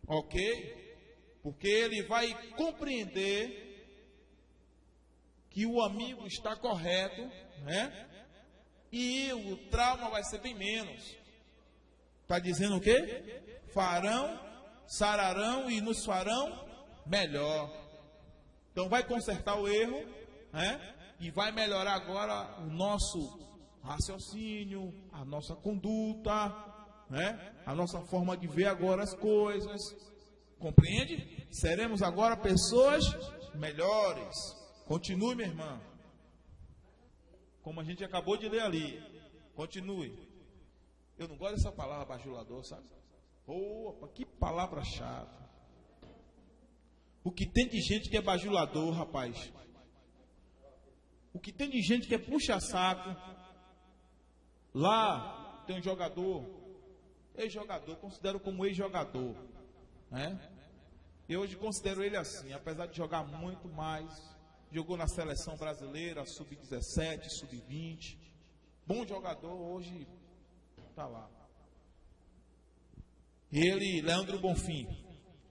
Speaker 1: Ok? Porque ele vai compreender que o amigo está correto, né? E o trauma vai ser bem menos. Está dizendo o quê? Farão, sararão e nos farão melhor. Então vai consertar o erro, né? E vai melhorar agora o nosso raciocínio, a nossa conduta, né? A nossa forma de ver agora as coisas. Compreende? Seremos agora pessoas melhores. Continue, minha irmã. Como a gente acabou de ler ali. Continue. Eu não gosto dessa palavra bajulador, sabe? Opa, que palavra chata. O que tem de gente que é bajulador, rapaz. O que tem de gente que é puxa-saco. Lá tem um jogador, ex-jogador, considero como ex-jogador. Né? Eu hoje considero ele assim, apesar de jogar muito mais. Jogou na seleção brasileira, sub-17, sub-20. Bom jogador, hoje está lá. Ele, Leandro Bonfim.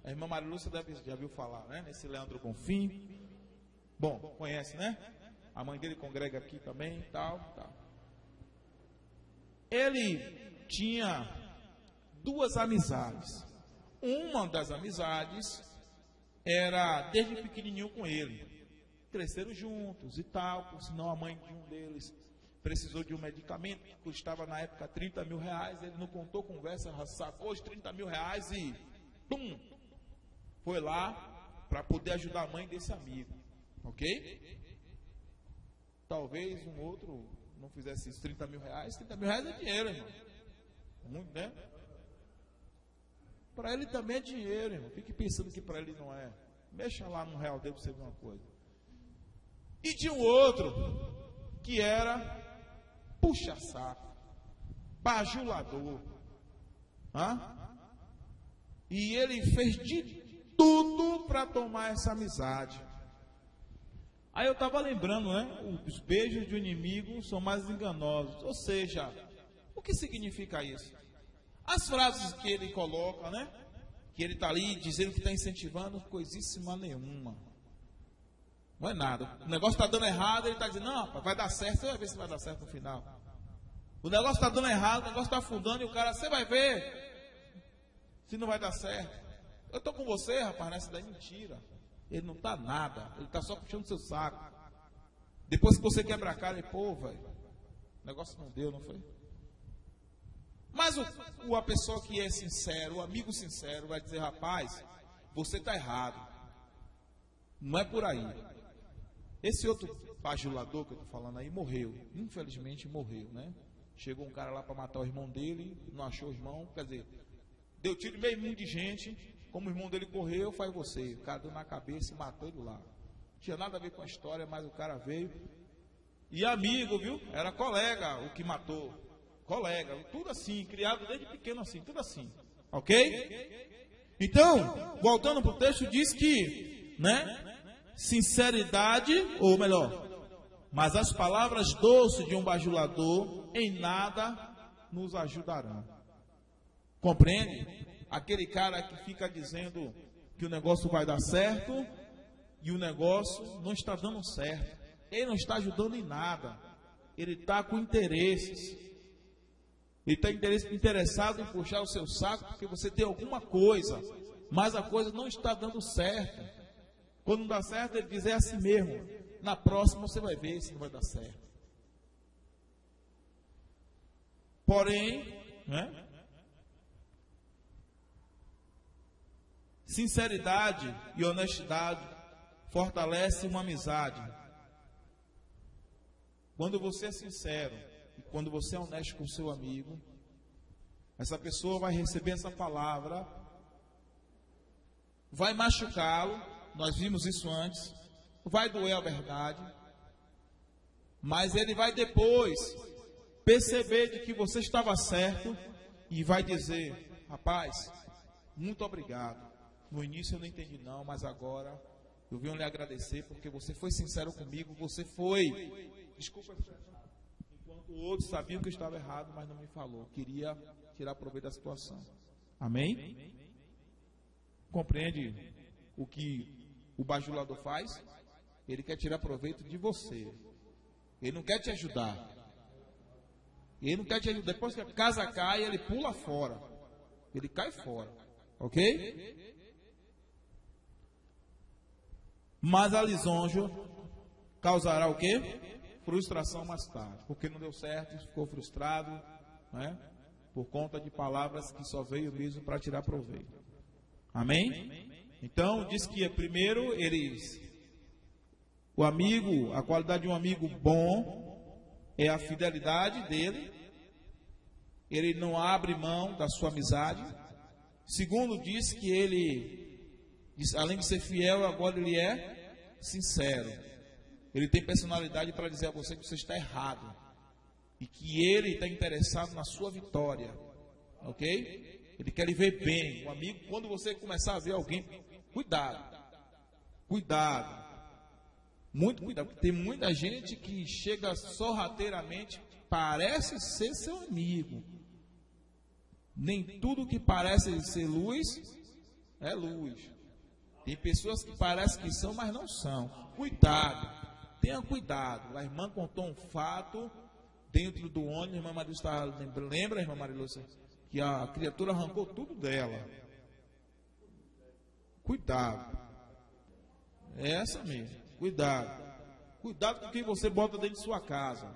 Speaker 1: A irmã Maria deve, já viu falar, né? Nesse Leandro Bonfim. Bom, conhece, né? A mãe dele congrega aqui também, tal, tal. Ele tinha duas amizades. Uma das amizades era desde pequenininho com ele. Cresceram juntos e tal, sinal a mãe de um deles precisou de um medicamento que custava na época 30 mil reais, ele não contou conversa, sacou os 30 mil reais e pum, foi lá para poder ajudar a mãe desse amigo, ok? Talvez um outro não fizesse isso, 30 mil reais, 30 mil reais é dinheiro, irmão. Muito, né? Para ele também é dinheiro, irmão. Fique pensando que para ele não é. Mexa lá no real dele para você ver uma coisa. E de um outro, que era puxa-saco, bajulador. Hã? E ele fez de tudo para tomar essa amizade. Aí eu estava lembrando, né? Os beijos de um inimigo são mais enganosos. Ou seja, o que significa isso? As frases que ele coloca, né? Que ele está ali dizendo que está incentivando, coisíssima nenhuma. Não é nada. O negócio está dando errado, ele está dizendo, não, rapaz, vai dar certo, você vai ver se vai dar certo no final. O negócio está dando errado, o negócio está afundando e o cara, você vai ver se não vai dar certo. Eu estou com você, rapaz, nessa daí mentira. Ele não está nada. Ele está só puxando seu saco. Depois que você quebra a cara, ele, pô, velho, o negócio não deu, não foi? Mas o, o, a pessoa que é sincero, o amigo sincero, vai dizer, rapaz, você está errado. Não é por aí. Esse outro bajulador que eu estou falando aí morreu. Infelizmente morreu, né? Chegou um cara lá para matar o irmão dele, não achou o irmão, quer dizer, deu tiro meio mundo de gente, como o irmão dele correu, faz você. O cara deu na cabeça e matou ele lá. Não tinha nada a ver com a história, mas o cara veio. E amigo, viu? Era colega o que matou. Colega, tudo assim, criado desde pequeno assim, tudo assim. Ok? Então, voltando para o texto, diz que, né? Sinceridade, ou melhor, mas as palavras doces de um bajulador em nada nos ajudarão. Compreende? aquele cara que fica dizendo que o negócio vai dar certo e o negócio não está dando certo. Ele não está ajudando em nada. Ele está com interesses. Ele está interessado em puxar o seu saco porque você tem alguma coisa, mas a coisa não está dando certo. Quando não dá certo, ele diz é assim mesmo. Na próxima você vai ver se não vai dar certo. Porém, né? Sinceridade e honestidade fortalecem uma amizade. Quando você é sincero quando você é honesto com seu amigo, essa pessoa vai receber essa palavra, vai machucá-lo, nós vimos isso antes, vai doer a verdade, mas ele vai depois perceber de que você estava certo e vai dizer: rapaz, muito obrigado. No início eu não entendi não, mas agora eu venho lhe agradecer porque você foi sincero comigo, você foi. Desculpa, o outro sabia que estava errado, mas não me falou. Queria tirar proveito da situação. Amém? Compreende o que o bajulador faz? Ele quer tirar proveito de você. Ele não quer te ajudar. Ele não quer te ajudar. Depois que a casa cai, ele pula fora. Ele cai fora. Ok? Mas a lisonja causará o quê? Frustração mais tarde. Porque não deu certo, ficou frustrado, né? Por conta de palavras que só veio mesmo para tirar proveito. Amém? Então, diz que primeiro eles. O amigo, a qualidade de um amigo bom é a fidelidade dele. Ele não abre mão da sua amizade. Segundo, diz que ele, além de ser fiel, agora ele é sincero. Ele tem personalidade para dizer a você que você está errado. E que ele está interessado na sua vitória. Ok? Ele quer lhe ver bem. O amigo, quando você começar a ver alguém, cuidado. Cuidado. Muito cuidado. Tem muita gente que chega sorrateiramente, parece ser seu amigo. Nem tudo que parece ser luz é luz. Tem pessoas que parecem que são, mas não são. Cuidado, tenha cuidado. A irmã contou um fato dentro do ônibus, a irmã Maria está lembra, irmã Maria Lúcia, que a criatura arrancou tudo dela. Cuidado. É essa mesmo. Cuidado. Cuidado com quem você bota dentro de sua casa.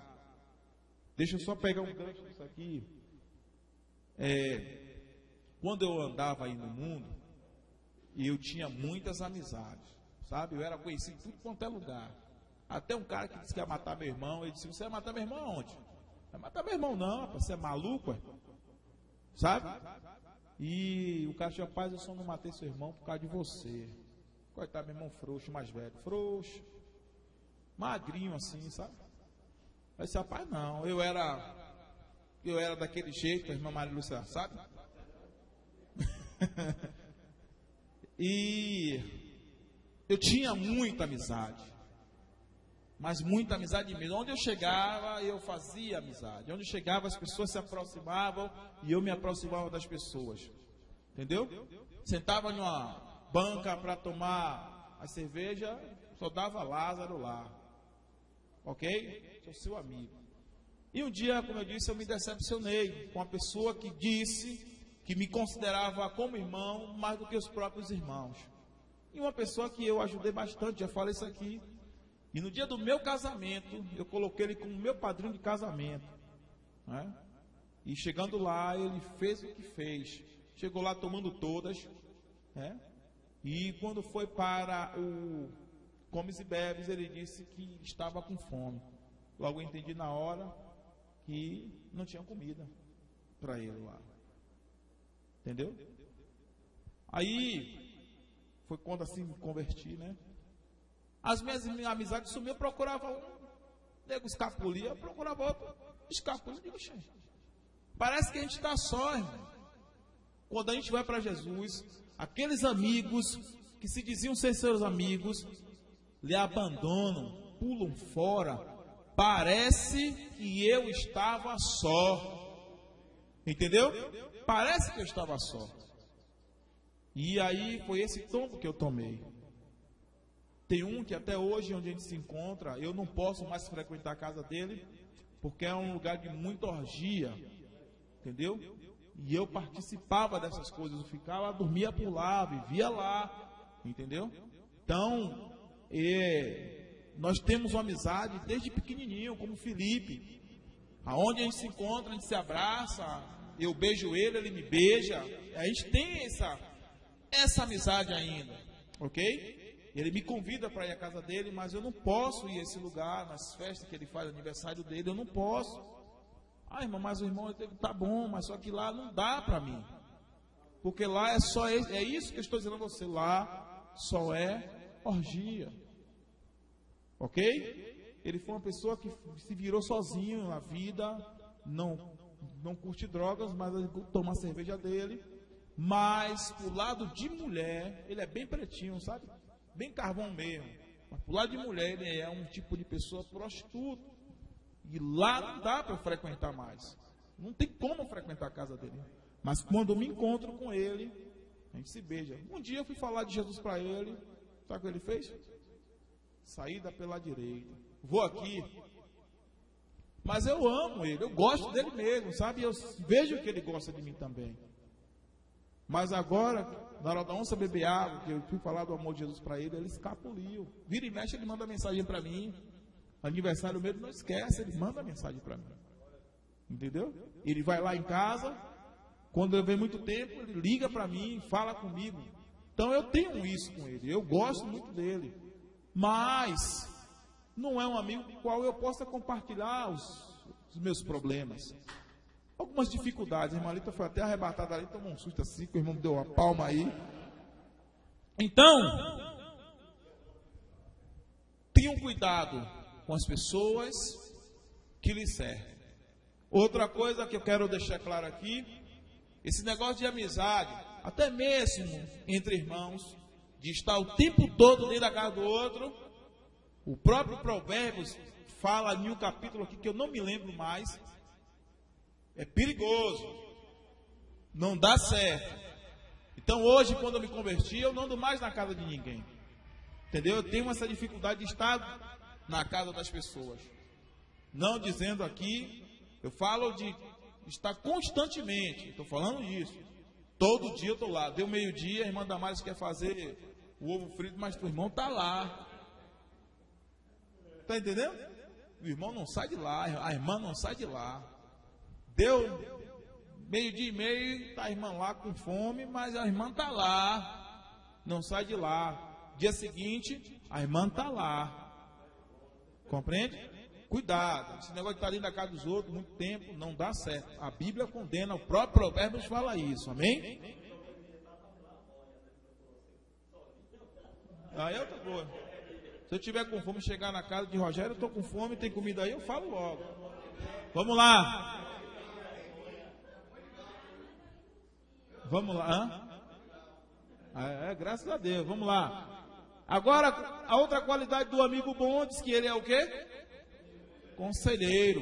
Speaker 1: Deixa eu só pegar um gancho disso aqui. É, quando eu andava aí no mundo, eu tinha muitas amizades, sabe? Eu era conhecido em tudo quanto é lugar. Até um cara que disse que ia matar meu irmão, ele disse: Você vai matar meu irmão aonde? Vai matar meu irmão, não, rapaz, você é maluco, sabe? E o cara tinha paz, eu só não matei seu irmão por causa de você. Coitado, meu irmão frouxo, mais velho, frouxo, magrinho assim, sabe? Aí disse, rapaz, não, eu era, eu era daquele jeito, a irmã Maria Lúcia, sabe? E eu tinha muita amizade. Mas muita amizade mesmo. Onde eu chegava, eu fazia amizade. Onde eu chegava, as pessoas se aproximavam e eu me aproximava das pessoas. Entendeu? Sentava numa banca para tomar a cerveja, só dava Lázaro lá. Ok? Sou seu amigo. E um dia, como eu disse, eu me decepcionei com a pessoa que disse que me considerava como irmão mais do que os próprios irmãos. E uma pessoa que eu ajudei bastante, já falei isso aqui. E no dia do meu casamento, eu coloquei ele como meu padrinho de casamento. Né? E chegando lá, ele fez o que fez. Chegou lá tomando todas. Né? E quando foi para o Comes e Bebes, ele disse que estava com fome. Logo eu entendi na hora que não tinha comida para ele lá. Entendeu? Aí foi quando assim me converti, né? As minhas amizades sumiam, eu procurava um, nego escapulia, eu procurava outro, escapulia, digo, parece que a gente está só, irmão. Quando a gente vai para Jesus, aqueles amigos que se diziam ser seus amigos, lhe abandonam, pulam fora. Parece que eu estava só. Entendeu? Parece que eu estava só. E aí foi esse tombo que eu tomei. Tem um que até hoje, onde a gente se encontra, eu não posso mais frequentar a casa dele, porque é um lugar de muita orgia. Entendeu? E eu participava dessas coisas, eu ficava, dormia por lá, vivia lá. Entendeu? Então, é, nós temos uma amizade desde pequenininho, como Felipe. Aonde a gente se encontra, a gente se abraça, eu beijo ele, ele me beija. A gente tem essa, essa amizade ainda, ok? Ele me convida para ir à casa dele, mas eu não posso ir a esse lugar, nas festas que ele faz, aniversário dele, eu não posso. Ah, irmão, mas o irmão tá bom, mas só que lá não dá para mim. Porque lá é só é isso que eu estou dizendo a você, lá só é orgia. OK? Ele foi uma pessoa que se virou sozinho na vida, não não curte drogas, mas toma a cerveja dele. Mas o lado de mulher, ele é bem pretinho, sabe? Bem carvão mesmo. Mas pro lado de mulher, ele é um tipo de pessoa prostituta. E lá não dá para frequentar mais. Não tem como frequentar a casa dele. Mas quando eu me encontro com ele, a gente se beija. Um dia eu fui falar de Jesus para ele. Sabe o que ele fez? Saída pela direita. Vou aqui. Mas eu amo ele, eu gosto dele mesmo, sabe? Eu vejo que ele gosta de mim também. Mas agora, na hora da onça beber água, que eu fui falar do amor de Jesus para ele, ele escapuliu. Vira e mexe, ele manda mensagem para mim. Aniversário mesmo, não esquece, ele manda mensagem para mim. Entendeu? Ele vai lá em casa, quando eu venho muito tempo, ele liga para mim, fala comigo. Então eu tenho isso com ele, eu gosto muito dele. Mas não é um amigo com o qual eu possa compartilhar os, os meus problemas algumas dificuldades. A irmã foi até arrebatada ali, tomou um susto assim, que o irmão deu uma palma aí. Então, tenham cuidado com as pessoas que lhe servem. Outra coisa que eu quero deixar claro aqui, esse negócio de amizade, até mesmo entre irmãos, de estar o tempo todo dentro da casa do outro, o próprio Provérbios fala em um capítulo aqui que eu não me lembro mais, é perigoso. Não dá certo. Então hoje, quando eu me converti, eu não ando mais na casa de ninguém. Entendeu? Eu tenho essa dificuldade de estar na casa das pessoas. Não dizendo aqui, eu falo de estar constantemente. Estou falando isso. Todo dia eu estou lá. Deu meio-dia, a irmã Damares quer fazer o ovo frito, mas o irmão está lá. Está entendendo? O irmão não sai de lá, a irmã não sai de lá. Deu meio-dia e meio, está a irmã lá com fome, mas a irmã está lá, não sai de lá. Dia seguinte, a irmã está lá. Compreende? Cuidado, esse negócio de estar tá ali na casa dos outros muito tempo não dá certo. A Bíblia condena, o próprio Provérbios fala isso, amém? Aí eu tô boa. Se eu tiver com fome, chegar na casa de Rogério, eu estou com fome, tem comida aí, eu falo logo. Vamos lá. Vamos lá. É, é, graças a Deus. Vamos lá. Agora, a outra qualidade do amigo bom diz que ele é o quê? Conselheiro.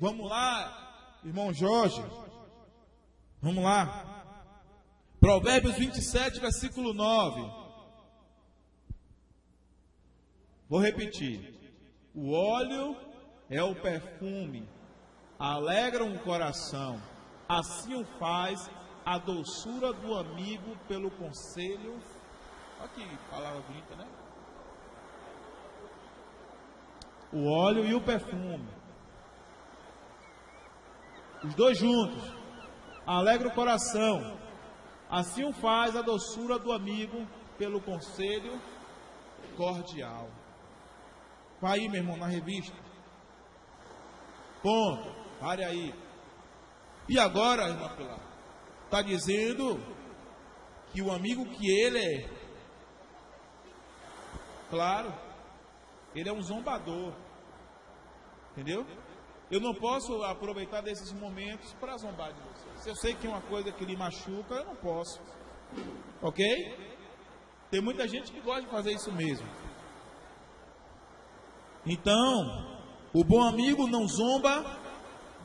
Speaker 1: Vamos lá, irmão Jorge. Vamos lá. Provérbios 27, versículo 9. Vou repetir. O óleo é o perfume, alegram o coração. Assim o faz a doçura do amigo pelo conselho. Olha que palavra bonita, né? O óleo e o perfume. Os dois juntos. Alegra o coração. Assim o faz a doçura do amigo pelo conselho cordial. Vai aí, meu irmão, na revista. Ponto. Pare aí. E agora, irmão Pilar? Está dizendo que o amigo que ele é, claro, ele é um zombador. Entendeu? Eu não posso aproveitar desses momentos para zombar de você. Se eu sei que é uma coisa que lhe machuca, eu não posso. Ok? Tem muita gente que gosta de fazer isso mesmo. Então, o bom amigo não zomba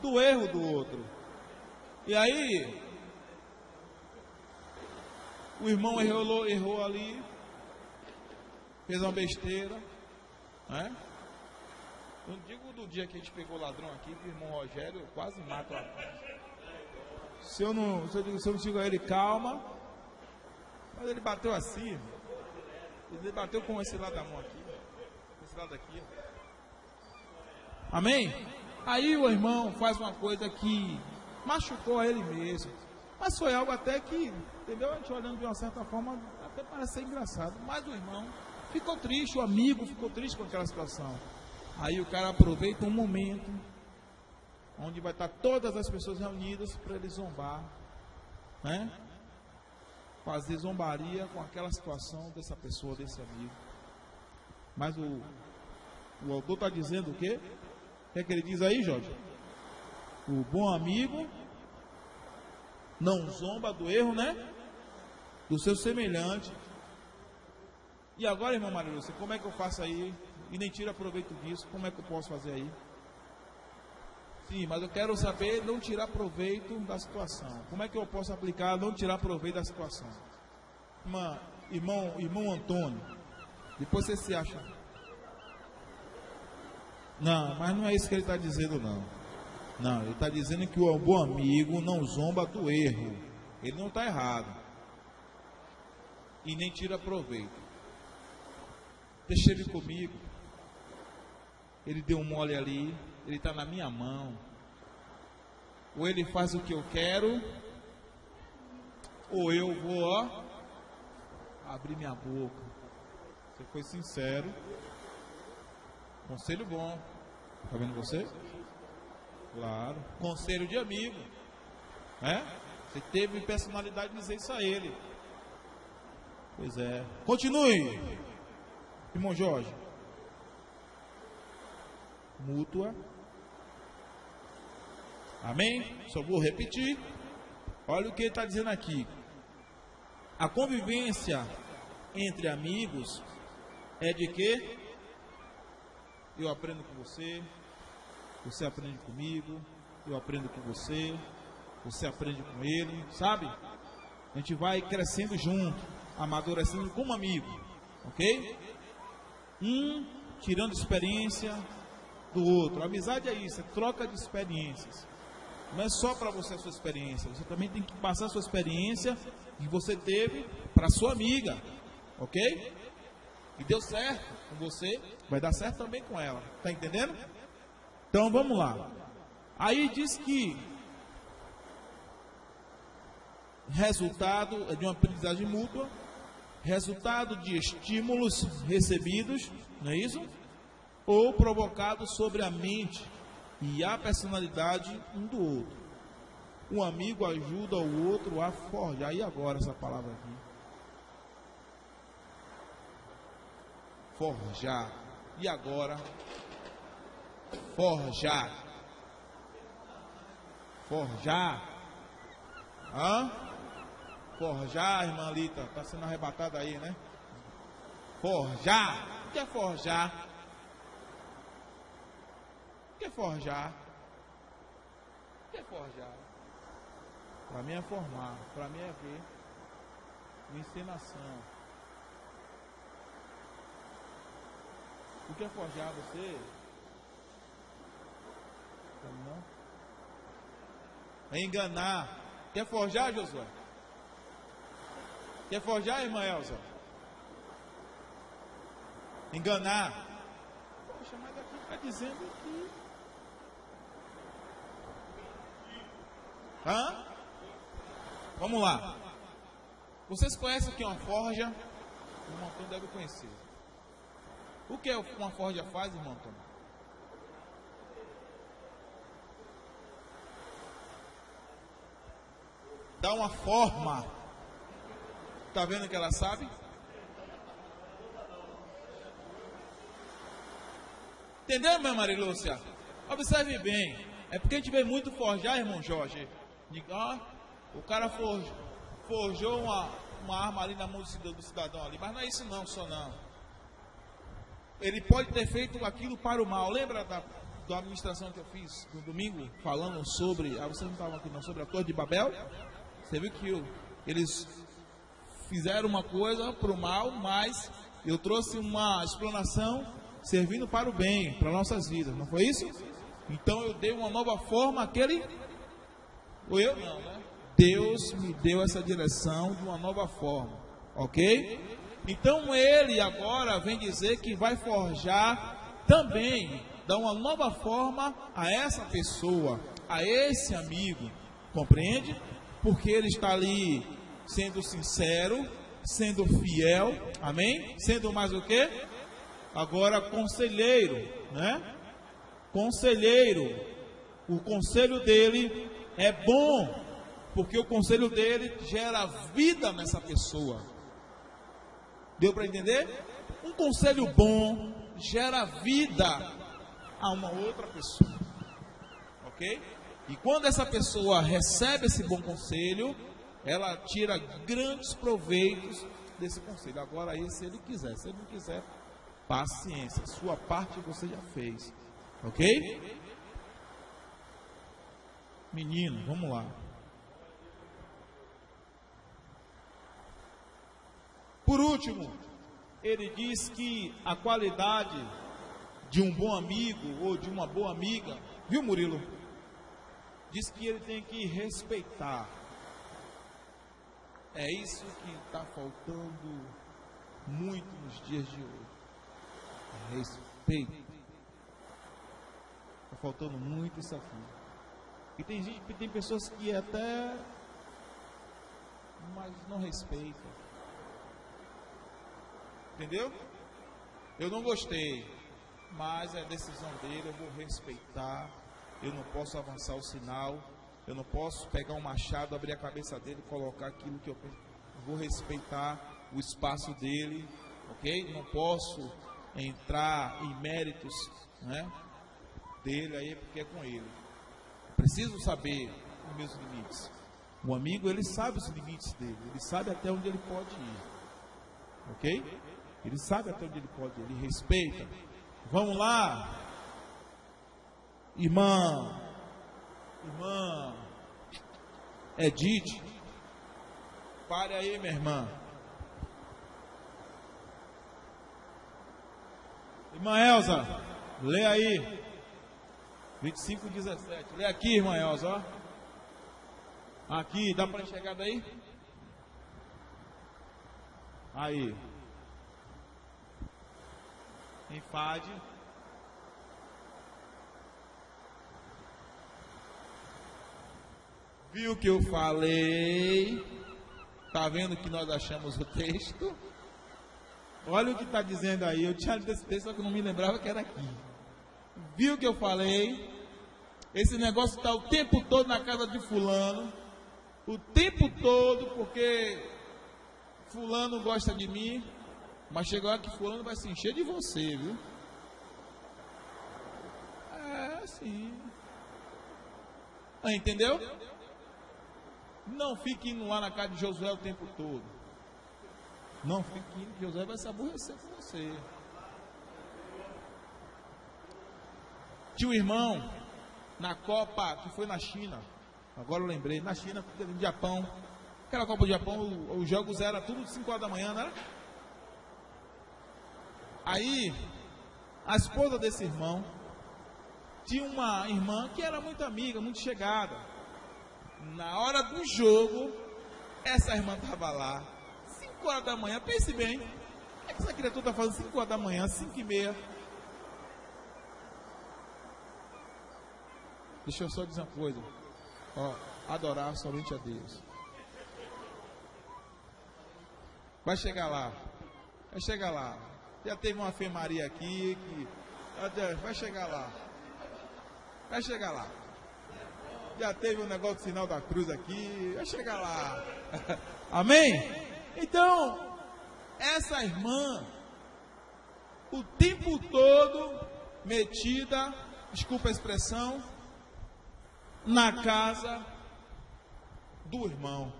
Speaker 1: do erro do outro. E aí, o irmão errou, errou ali, fez uma besteira, né? Não digo do dia que a gente pegou o ladrão aqui, que o irmão Rogério quase mata. Se eu não, se eu, se eu não digo a ele, calma, mas ele bateu assim, ele bateu com esse lado da mão aqui, esse lado aqui. Amém? Aí o irmão faz uma coisa que machucou a ele mesmo. Mas foi algo até que, entendeu? A gente olhando de uma certa forma, até parece ser engraçado. Mas o irmão ficou triste, o amigo ficou triste com aquela situação. Aí o cara aproveita um momento onde vai estar todas as pessoas reunidas para ele zombar, né? Fazer zombaria com aquela situação dessa pessoa, desse amigo. Mas o, o autor está dizendo o quê? O que, é que ele diz aí, Jorge? O bom amigo não zomba do erro, né? Do seu semelhante. E agora, irmão Maria Lúcia, como é que eu faço aí? E nem tira proveito disso, como é que eu posso fazer aí? Sim, mas eu quero saber não tirar proveito da situação. Como é que eu posso aplicar não tirar proveito da situação? Irmã, irmão, irmão Antônio, depois você se acha não, mas não é isso que ele está dizendo, não. Não, ele está dizendo que o bom amigo não zomba do erro. Ele não está errado. E nem tira proveito. Deixa ele comigo. Ele deu um mole ali. Ele está na minha mão. Ou ele faz o que eu quero. Ou eu vou, ó, abrir minha boca. Você foi sincero. Conselho bom. Tá vendo você? Claro. Conselho de amigo. É? Você teve personalidade de dizer isso a ele. Pois é. Continue. Irmão Jorge. Mútua. Amém? Só vou repetir. Olha o que ele está dizendo aqui. A convivência entre amigos é de quê? Eu aprendo com você, você aprende comigo, eu aprendo com você, você aprende com ele, sabe? A gente vai crescendo junto, amadurecendo como amigo, ok? Um tirando experiência do outro. A amizade é isso, é troca de experiências. Não é só para você a sua experiência, você também tem que passar a sua experiência que você teve para sua amiga, ok? E deu certo com você, vai dar certo também com ela. Tá entendendo? Então vamos lá. Aí diz que resultado é de uma aprendizagem mútua, resultado de estímulos recebidos, não é isso? Ou provocado sobre a mente e a personalidade um do outro. Um amigo ajuda o outro a forjar. E agora essa palavra aqui? forjar. E agora? Forjar. Forjar. Hã? Forjar, irmã Lita. Está sendo arrebatada aí, né? Forjar. O que é forjar? O que é forjar? O que é forjar? Para mim é formar, para mim é ver. Encenação. O que é forjar você? Não? É enganar. Quer forjar, Josué? Quer forjar, irmã Elza? Enganar. Poxa, mas aqui está dizendo que. Hã? Vamos lá. Vocês conhecem o que é uma forja? O irmão Antônio deve conhecer. O que uma forja faz, irmão Antônio? Dá uma forma. Está vendo que ela sabe? Entendeu, minha Marilúcia? Observe bem. É porque a gente vê muito forjar, irmão Jorge. Ah, o cara forjou, forjou uma, uma arma ali na mão do cidadão ali. Mas não é isso não, só não. Ele pode ter feito aquilo para o mal. Lembra da, da administração que eu fiz no domingo? Falando sobre. Ah, vocês não estavam aqui não, sobre a Torre de Babel? Você viu que eles fizeram uma coisa para o mal, mas eu trouxe uma explanação servindo para o bem, para nossas vidas. Não foi isso? Então eu dei uma nova forma àquele. Ou eu? Não, né? Deus me deu essa direção de uma nova forma, ok? Então ele agora vem dizer que vai forjar também, dar uma nova forma a essa pessoa, a esse amigo, compreende? Porque ele está ali sendo sincero, sendo fiel, amém? Sendo mais o que? Agora conselheiro, né? Conselheiro, o conselho dele é bom, porque o conselho dele gera vida nessa pessoa. Deu para entender? Um conselho bom gera vida a uma outra pessoa. Ok? E quando essa pessoa recebe esse bom conselho, ela tira grandes proveitos desse conselho. Agora, aí, se ele quiser, se ele não quiser, paciência. Sua parte você já fez. Ok? Menino, vamos lá. Por último, ele diz que a qualidade de um bom amigo ou de uma boa amiga, viu Murilo? Diz que ele tem que respeitar. É isso que está faltando muito nos dias de hoje. Respeito. Está faltando muito isso aqui. E tem gente, tem pessoas que até mas não respeitam. Entendeu? Eu não gostei, mas é decisão dele, eu vou respeitar. Eu não posso avançar o sinal, eu não posso pegar um machado, abrir a cabeça dele, colocar aquilo que eu. Vou respeitar o espaço dele, ok? Não posso entrar em méritos, né? Dele aí, porque é com ele. Preciso saber os meus limites. O amigo, ele sabe os limites dele, ele sabe até onde ele pode ir, ok? Ele sabe até onde ele pode, ele respeita. Vamos lá, irmã, irmã Edith, pare aí, minha irmã. Irmã Elza, lê aí. 25, 17. Lê aqui, irmã Elza, ó. Aqui, dá para enxergar daí? Aí. enfade. Viu que eu falei? Tá vendo que nós achamos o texto? Olha o que está dizendo aí. Eu tinha lido esse texto, só que não me lembrava que era aqui. Viu que eu falei? Esse negócio está o tempo todo na casa de fulano. O tempo todo, porque fulano gosta de mim. Mas chegou lá que fulano vai se encher de você, viu? É, sim. Ah, entendeu? Não fique indo lá na casa de Josué o tempo todo. Não fique indo, José vai se aborrecer com você. Tinha um irmão na Copa que foi na China. Agora eu lembrei, na China, no Japão. Aquela Copa do Japão, os jogos eram tudo de 5 horas da manhã, não era? Aí, a esposa desse irmão tinha uma irmã que era muito amiga, muito chegada. Na hora do jogo, essa irmã estava lá, 5 horas da manhã, pense bem, o que essa criatura está fazendo 5 horas da manhã, 5 e meia? Deixa eu só dizer uma coisa. Ó, adorar somente a Deus. Vai chegar lá. Vai chegar lá. Já teve uma Fê Maria aqui que. Vai chegar lá. Vai chegar lá. Já teve um negócio do sinal da cruz aqui. Vai chegar lá. Amém? Então, essa irmã, o tempo todo metida, desculpa a expressão, na casa do irmão.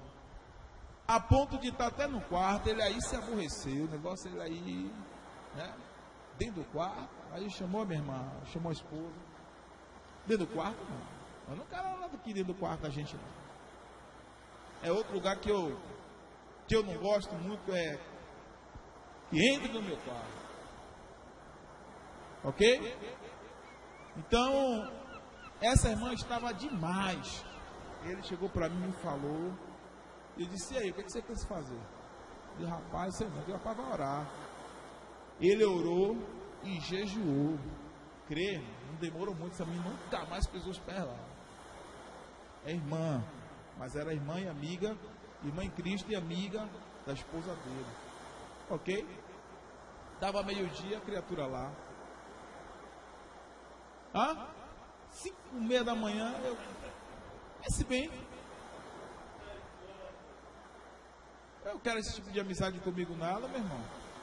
Speaker 1: A ponto de estar até no quarto, ele aí se aborreceu, o negócio ele aí, né? Dentro do quarto, aí chamou a minha irmã, chamou a esposa. Dentro do quarto, não. Eu não quero nada aqui dentro do quarto da gente, não. É outro lugar que eu, que eu não gosto muito, é que entre no meu quarto. Ok? Então, essa irmã estava demais. Ele chegou para mim e falou. Eu disse, e aí, o que, você pensa fazer? Eu disse, rapaz, você não, rapaz vai orar. Ele orou e jejuou. Crê, não demorou muito, essa menina nunca mais pisou os pés lá. É irmã, mas era irmã e amiga, irmã em Cristo e amiga da esposa dele. Ok? Dava meio-dia, a criatura lá. Hã? Cinco e meia da manhã, eu. Pense bem. Eu quero esse tipo de amizade comigo nada, meu irmão.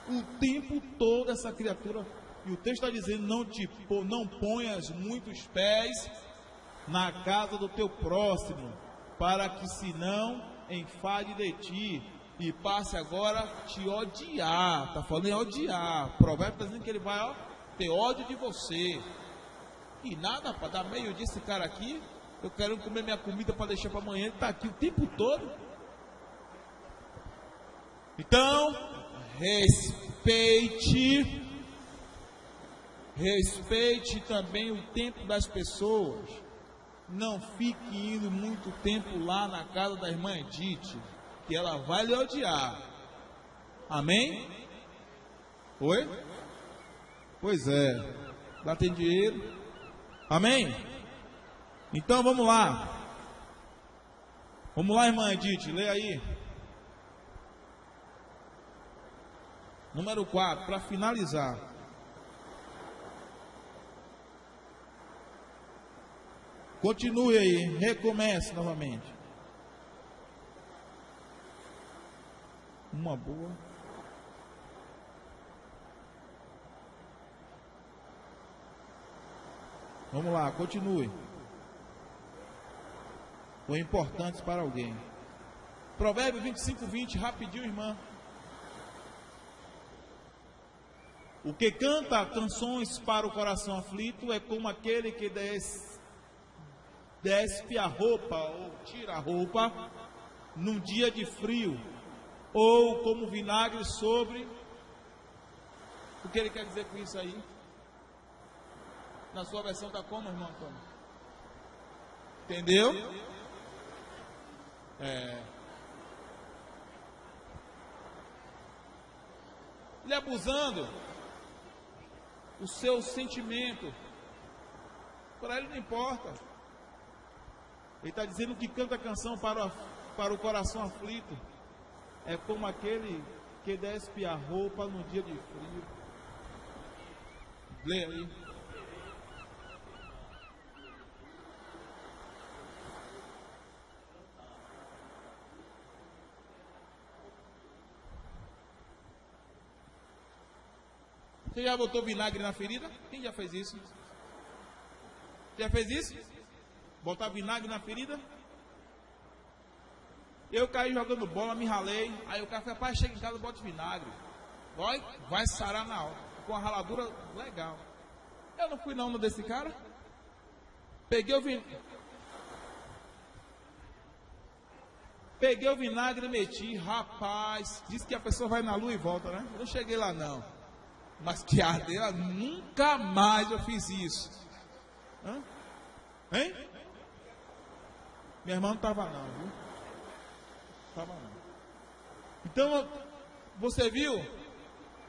Speaker 1: O tempo todo essa criatura. E o texto está dizendo: não, te, não ponhas muitos pés na casa do teu próximo, para que senão enfade de ti e passe agora te odiar. Está falando em odiar. O provérbio está dizendo que ele vai ó, ter ódio de você. E nada, para dar meio dia esse cara aqui, eu quero comer minha comida para deixar para amanhã, ele está aqui o tempo todo. Então, respeite, respeite também o tempo das pessoas. Não fique indo muito tempo lá na casa da irmã Edith, que ela vai lhe odiar. Amém? Oi? Pois é. Lá tem dinheiro, Amém? Então vamos lá. Vamos lá, irmã Edith, lê aí. Número 4, para finalizar. Continue aí, recomece novamente. Uma boa. Vamos lá, continue. Foi importante para alguém. Provérbio 25, 20, rapidinho, irmã. O que canta canções para o coração aflito é como aquele que des, despe a roupa ou tira a roupa num dia de frio, ou como vinagre sobre. O que ele quer dizer com isso aí? Na sua versão está como, irmão Antônio? Entendeu? É. Ele abusando o seu sentimento. Para ele não importa. Ele está dizendo que canta a canção para, para o coração aflito. É como aquele que despe a roupa no dia de frio. Lê aí. Você já botou vinagre na ferida? Quem já fez isso? Já fez isso? Botar vinagre na ferida? Eu caí jogando bola, me ralei. Aí o cara foi, pai, chega em casa, bota vinagre. Vai, vai sarar na hora. Com a raladura legal. Eu não fui não no desse cara. Peguei o vinagre. Peguei o vinagre e meti, rapaz. Disse que a pessoa vai na lua e volta, né? Eu não cheguei lá não. Mas que ardeira, nunca mais eu fiz isso. Hã? Hein? Minha irmã não estava não, viu? Estava não. Então, você viu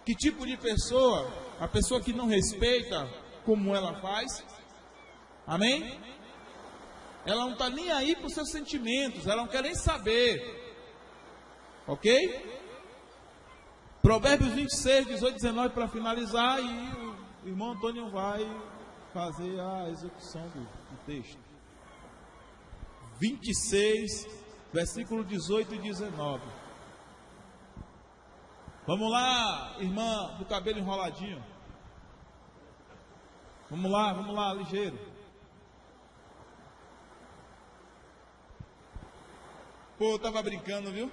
Speaker 1: que tipo de pessoa? A pessoa que não respeita como ela faz. Amém? Ela não está nem aí para os seus sentimentos, ela não quer nem saber. Ok? Provérbios 26, 18, 19 para finalizar e o irmão Antônio vai fazer a execução do, do texto. 26, versículo 18 e 19. Vamos lá, irmã do cabelo enroladinho. Vamos lá, vamos lá, ligeiro. Pô, eu tava brincando, viu?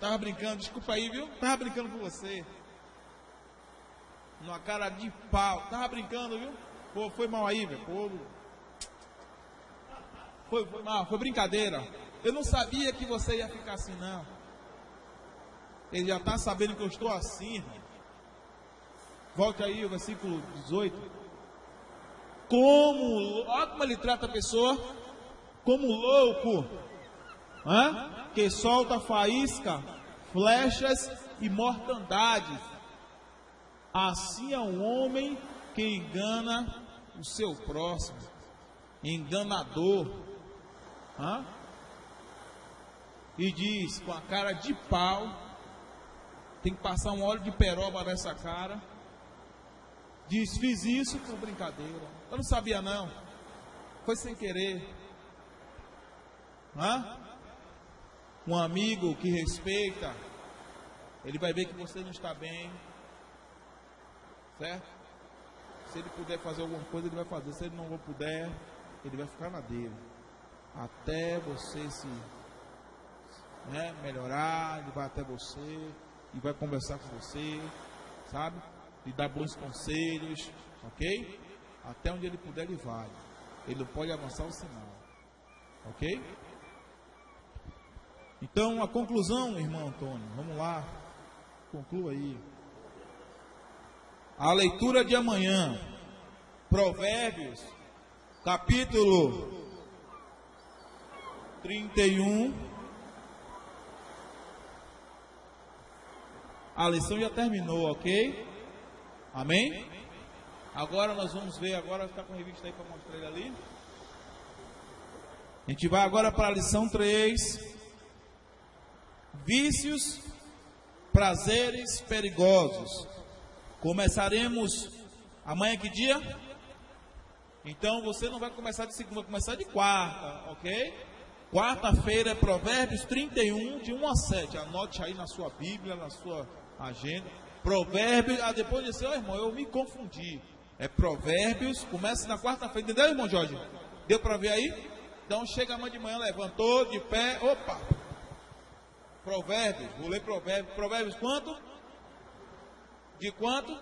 Speaker 1: Tava brincando, desculpa aí, viu? Tava brincando com você. Numa cara de pau. Tava brincando, viu? Pô, foi mal aí, velho. Pô. Foi, foi mal, foi brincadeira. Eu não sabia que você ia ficar assim, não. Ele já está sabendo que eu estou assim. Volte aí o versículo 18. Como, olha como ele trata a pessoa, como louco Hã? que solta faísca, flechas e mortandades. Assim é um homem que engana o seu próximo, enganador. Hã? E diz com a cara de pau, tem que passar um óleo de peroba nessa cara. Diz, fiz isso com brincadeira. Eu não sabia não. Foi sem querer. Hã? um amigo que respeita, ele vai ver que você não está bem, certo? Se ele puder fazer alguma coisa, ele vai fazer. Se ele não puder, ele vai ficar na dele. Até você se né, melhorar, ele vai até você e vai conversar com você, sabe? E dar bons conselhos, ok? Até onde ele puder, ele vai. Ele não pode avançar o sinal, ok? Então, a conclusão, irmão Antônio, vamos lá, conclua aí. A leitura de amanhã, Provérbios, capítulo 31. A lição já terminou, ok? Amém? Agora nós vamos ver, agora está com a revista aí para mostrar ele ali. A gente vai agora para a lição 3 vícios, prazeres perigosos. Começaremos amanhã que dia? Então você não vai começar de segunda, vai começar de quarta, ok? Quarta-feira Provérbios 31, de 1 a 7. Anote aí na sua Bíblia, na sua agenda. Provérbios, ah, depois de ser, oh, irmão, eu me confundi. É Provérbios, começa na quarta-feira, entendeu, irmão Jorge? Deu para ver aí? Então chega amanhã de manhã, levantou de pé, opa, Provérbios, vou ler Provérbios. Provérbios quanto? De quanto?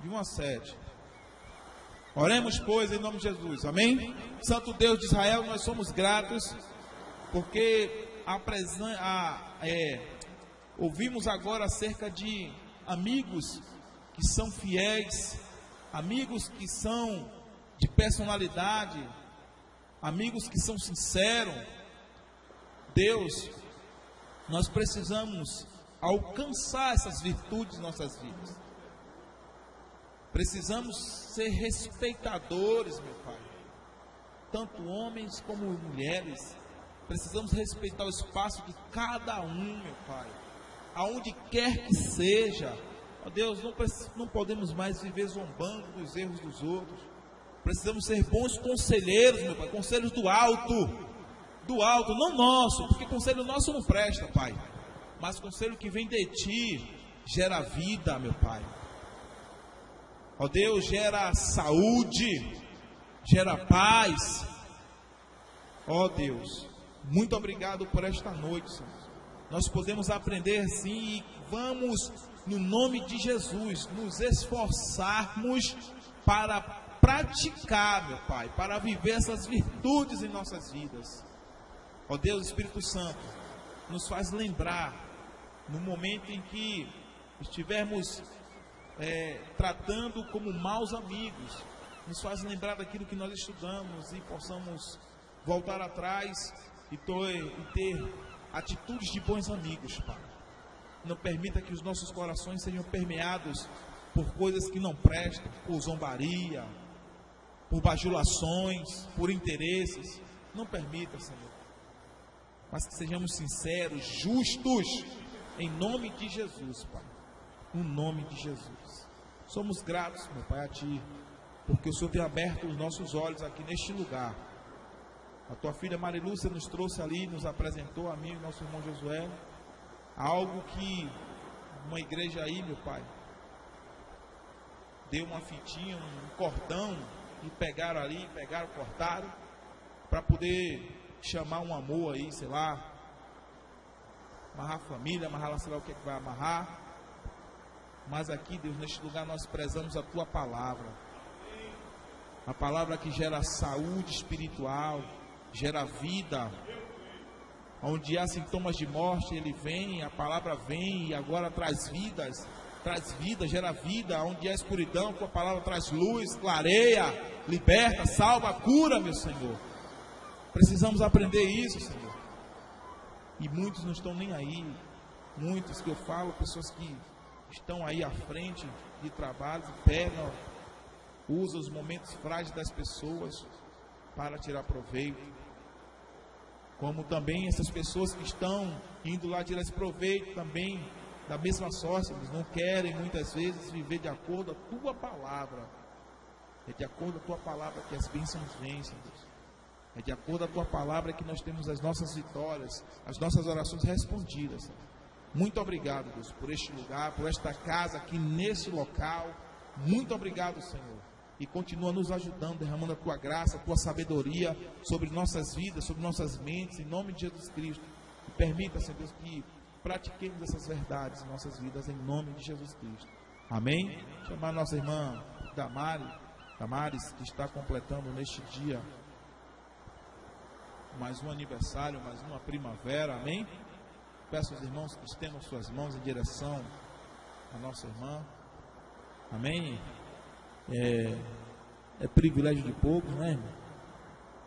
Speaker 1: De 1 a 7. Oremos, pois, em nome de Jesus. Amém? Santo Deus de Israel, nós somos gratos porque a, a é, ouvimos agora acerca de amigos que são fiéis, amigos que são de personalidade, amigos que são sinceros. Deus, nós precisamos alcançar essas virtudes em nossas vidas. Precisamos ser respeitadores, meu Pai. Tanto homens como mulheres. Precisamos respeitar o espaço de cada um, meu Pai. Aonde quer que seja. Ó Deus, não, não podemos mais viver zombando dos erros dos outros. Precisamos ser bons conselheiros, meu Pai. Conselhos do alto do alto, não nosso, porque conselho nosso não presta, Pai. Mas conselho que vem de ti gera vida, meu Pai. Ó Deus, gera saúde, gera paz. Ó Deus, Muito obrigado por esta noite, Senhor. Nós podemos aprender sim e vamos, no nome de Jesus, nos esforçarmos para praticar, meu Pai, para viver essas virtudes em nossas vidas. Ó Deus Espírito Santo, nos faz lembrar no momento em que estivermos é, tratando como maus amigos, nos faz lembrar daquilo que nós estudamos e possamos voltar atrás e, ter atitudes de bons amigos, Pai. Não permita que os nossos corações sejam permeados por coisas que não prestam, por zombaria, por bajulações, por interesses. Não permita, Senhor. Mas que sejamos sinceros, justos, em nome de Jesus, Pai. No nome de Jesus. Somos gratos, meu Pai, a Ti, porque o Senhor tem aberto os nossos olhos aqui neste lugar. A tua filha Marilúcia nos trouxe ali, nos apresentou a mim e nosso irmão Josué, algo que uma igreja aí, meu Pai, deu uma fitinha, um cordão, e pegaram ali, pegaram, cortaram, para poder chamar um amor aí, sei lá, amarrar a família, amarrar lá, sei lá o que, é que vai amarrar. Mas aqui, Deus, neste lugar nós prezamos a tua palavra. A palavra que gera saúde espiritual, gera vida. Onde há sintomas de morte, ele vem, a palavra vem e agora traz vidas, traz vida, gera vida. Onde há escuridão, com a palavra traz luz, clareia, liberta, salva, cura, meu Senhor. Precisamos aprender isso, Senhor. E muitos não estão nem aí. Muitos que eu falo, pessoas que estão aí à frente de trabalhos e pegam, usam os momentos frágeis das pessoas para tirar proveito. Como também essas pessoas que estão indo lá tirar esse proveito também da mesma sorte, eles não querem muitas vezes viver de acordo com a tua palavra. É de acordo com a tua palavra que as bênçãos vêm. É de acordo com a tua palavra que nós temos as nossas vitórias, as nossas orações respondidas. Muito obrigado, Deus, por este lugar, por esta casa aqui nesse local. Muito obrigado, Senhor. E continua nos ajudando, derramando a tua graça, a tua sabedoria sobre nossas vidas, sobre nossas mentes, em nome de Jesus Cristo. E permita, Senhor Deus, que pratiquemos essas verdades em nossas vidas, em nome de Jesus Cristo. Amém? Chamar nossa irmã Damari, Damares, que está completando neste dia mais um aniversário, mais uma primavera, amém? Peço aos irmãos que estendam suas mãos em direção à nossa irmã, amém? É, é privilégio de poucos, né, irmão?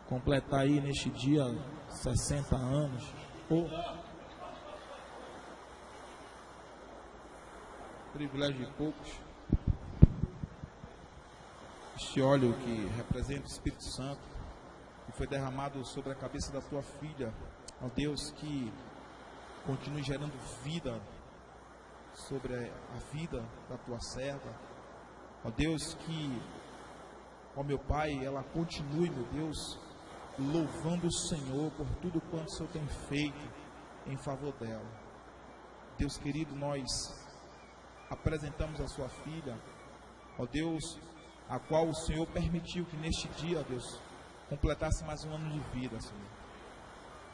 Speaker 1: Completar aí neste dia 60 anos. Oh. Privilégio de poucos. Este óleo que representa o Espírito Santo que foi derramado sobre a cabeça da tua filha. Ó Deus, que continue gerando vida sobre a vida da tua serva. Ó Deus, que, ó meu Pai, ela continue, meu Deus, louvando o Senhor por tudo quanto o Senhor tem feito em favor dela. Deus querido, nós apresentamos a sua filha, ó Deus, a qual o Senhor permitiu que neste dia, ó Deus, completasse mais um ano de vida, Senhor.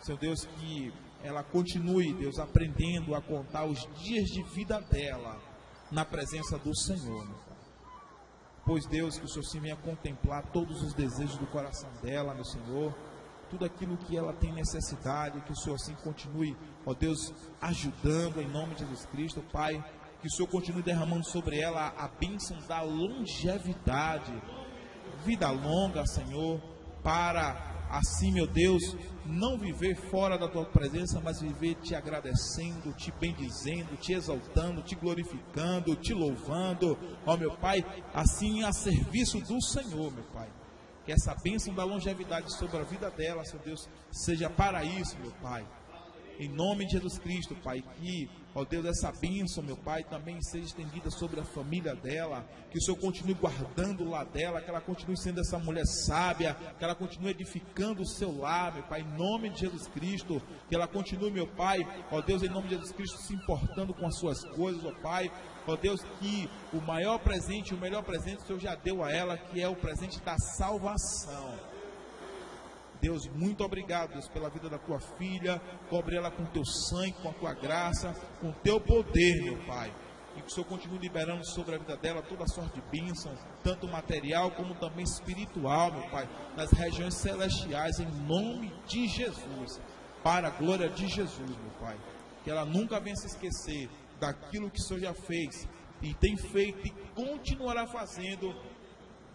Speaker 1: Senhor Deus, que ela continue, Deus, aprendendo a contar os dias de vida dela na presença do Senhor, meu Pai. Pois, Deus, que o Senhor se venha contemplar todos os desejos do coração dela, meu Senhor, tudo aquilo que ela tem necessidade, que o Senhor assim continue, ó Deus, ajudando em nome de Jesus Cristo, Pai, que o Senhor continue derramando sobre ela a bênção da longevidade, vida longa, Senhor para assim, meu Deus, não viver fora da tua presença, mas viver te agradecendo, te bendizendo, te exaltando, te glorificando, te louvando, ó meu Pai, assim a serviço do Senhor, meu Pai. Que essa bênção da longevidade sobre a vida dela, seu Deus, seja para isso, meu Pai. Em nome de Jesus Cristo, Pai, que Ó Deus, essa bênção, meu Pai, também seja estendida sobre a família dela. Que o Senhor continue guardando lar dela, que ela continue sendo essa mulher sábia, que ela continue edificando o seu lar, meu Pai, em nome de Jesus Cristo. Que ela continue, meu Pai, ó Deus, em nome de Jesus Cristo, se importando com as suas coisas, ó Pai. Ó Deus, que o maior presente, o melhor presente o Senhor já deu a ela, que é o presente da salvação. Deus, muito obrigado, Deus, pela vida da tua filha. Cobre ela com teu sangue, com a tua graça, com teu poder, meu Pai. E que o Senhor continue liberando sobre a vida dela toda sorte de bênção, tanto material como também espiritual, meu Pai, nas regiões celestiais, em nome de Jesus. Para a glória de Jesus, meu Pai. Que ela nunca venha se esquecer daquilo que o Senhor já fez e tem feito e continuará fazendo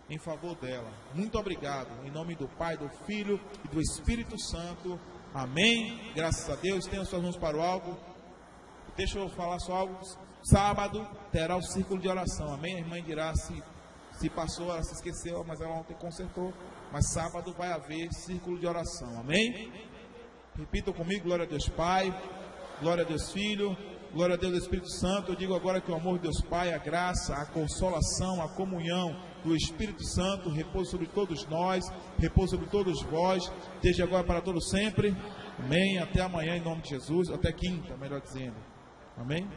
Speaker 1: em favor dela. Muito obrigado. Em nome do Pai, do Filho e do Espírito Santo. Amém. Graças a Deus. Tenha suas mãos para o alto. Deixa eu falar só algo. Sábado terá o círculo de oração. Amém. A irmã dirá se, se passou, ela se esqueceu, mas ela ontem consertou. Mas sábado vai haver círculo de oração. Amém. Repitam comigo: glória a Deus Pai, glória a Deus Filho, glória a Deus Espírito Santo. Eu digo agora que o amor de Deus Pai, a graça, a consolação, a comunhão do Espírito Santo repousa sobre todos nós, repousa sobre todos vós, desde agora para todos sempre. Amém. Até amanhã, em nome de Jesus. Até quinta, melhor dizendo. Amém.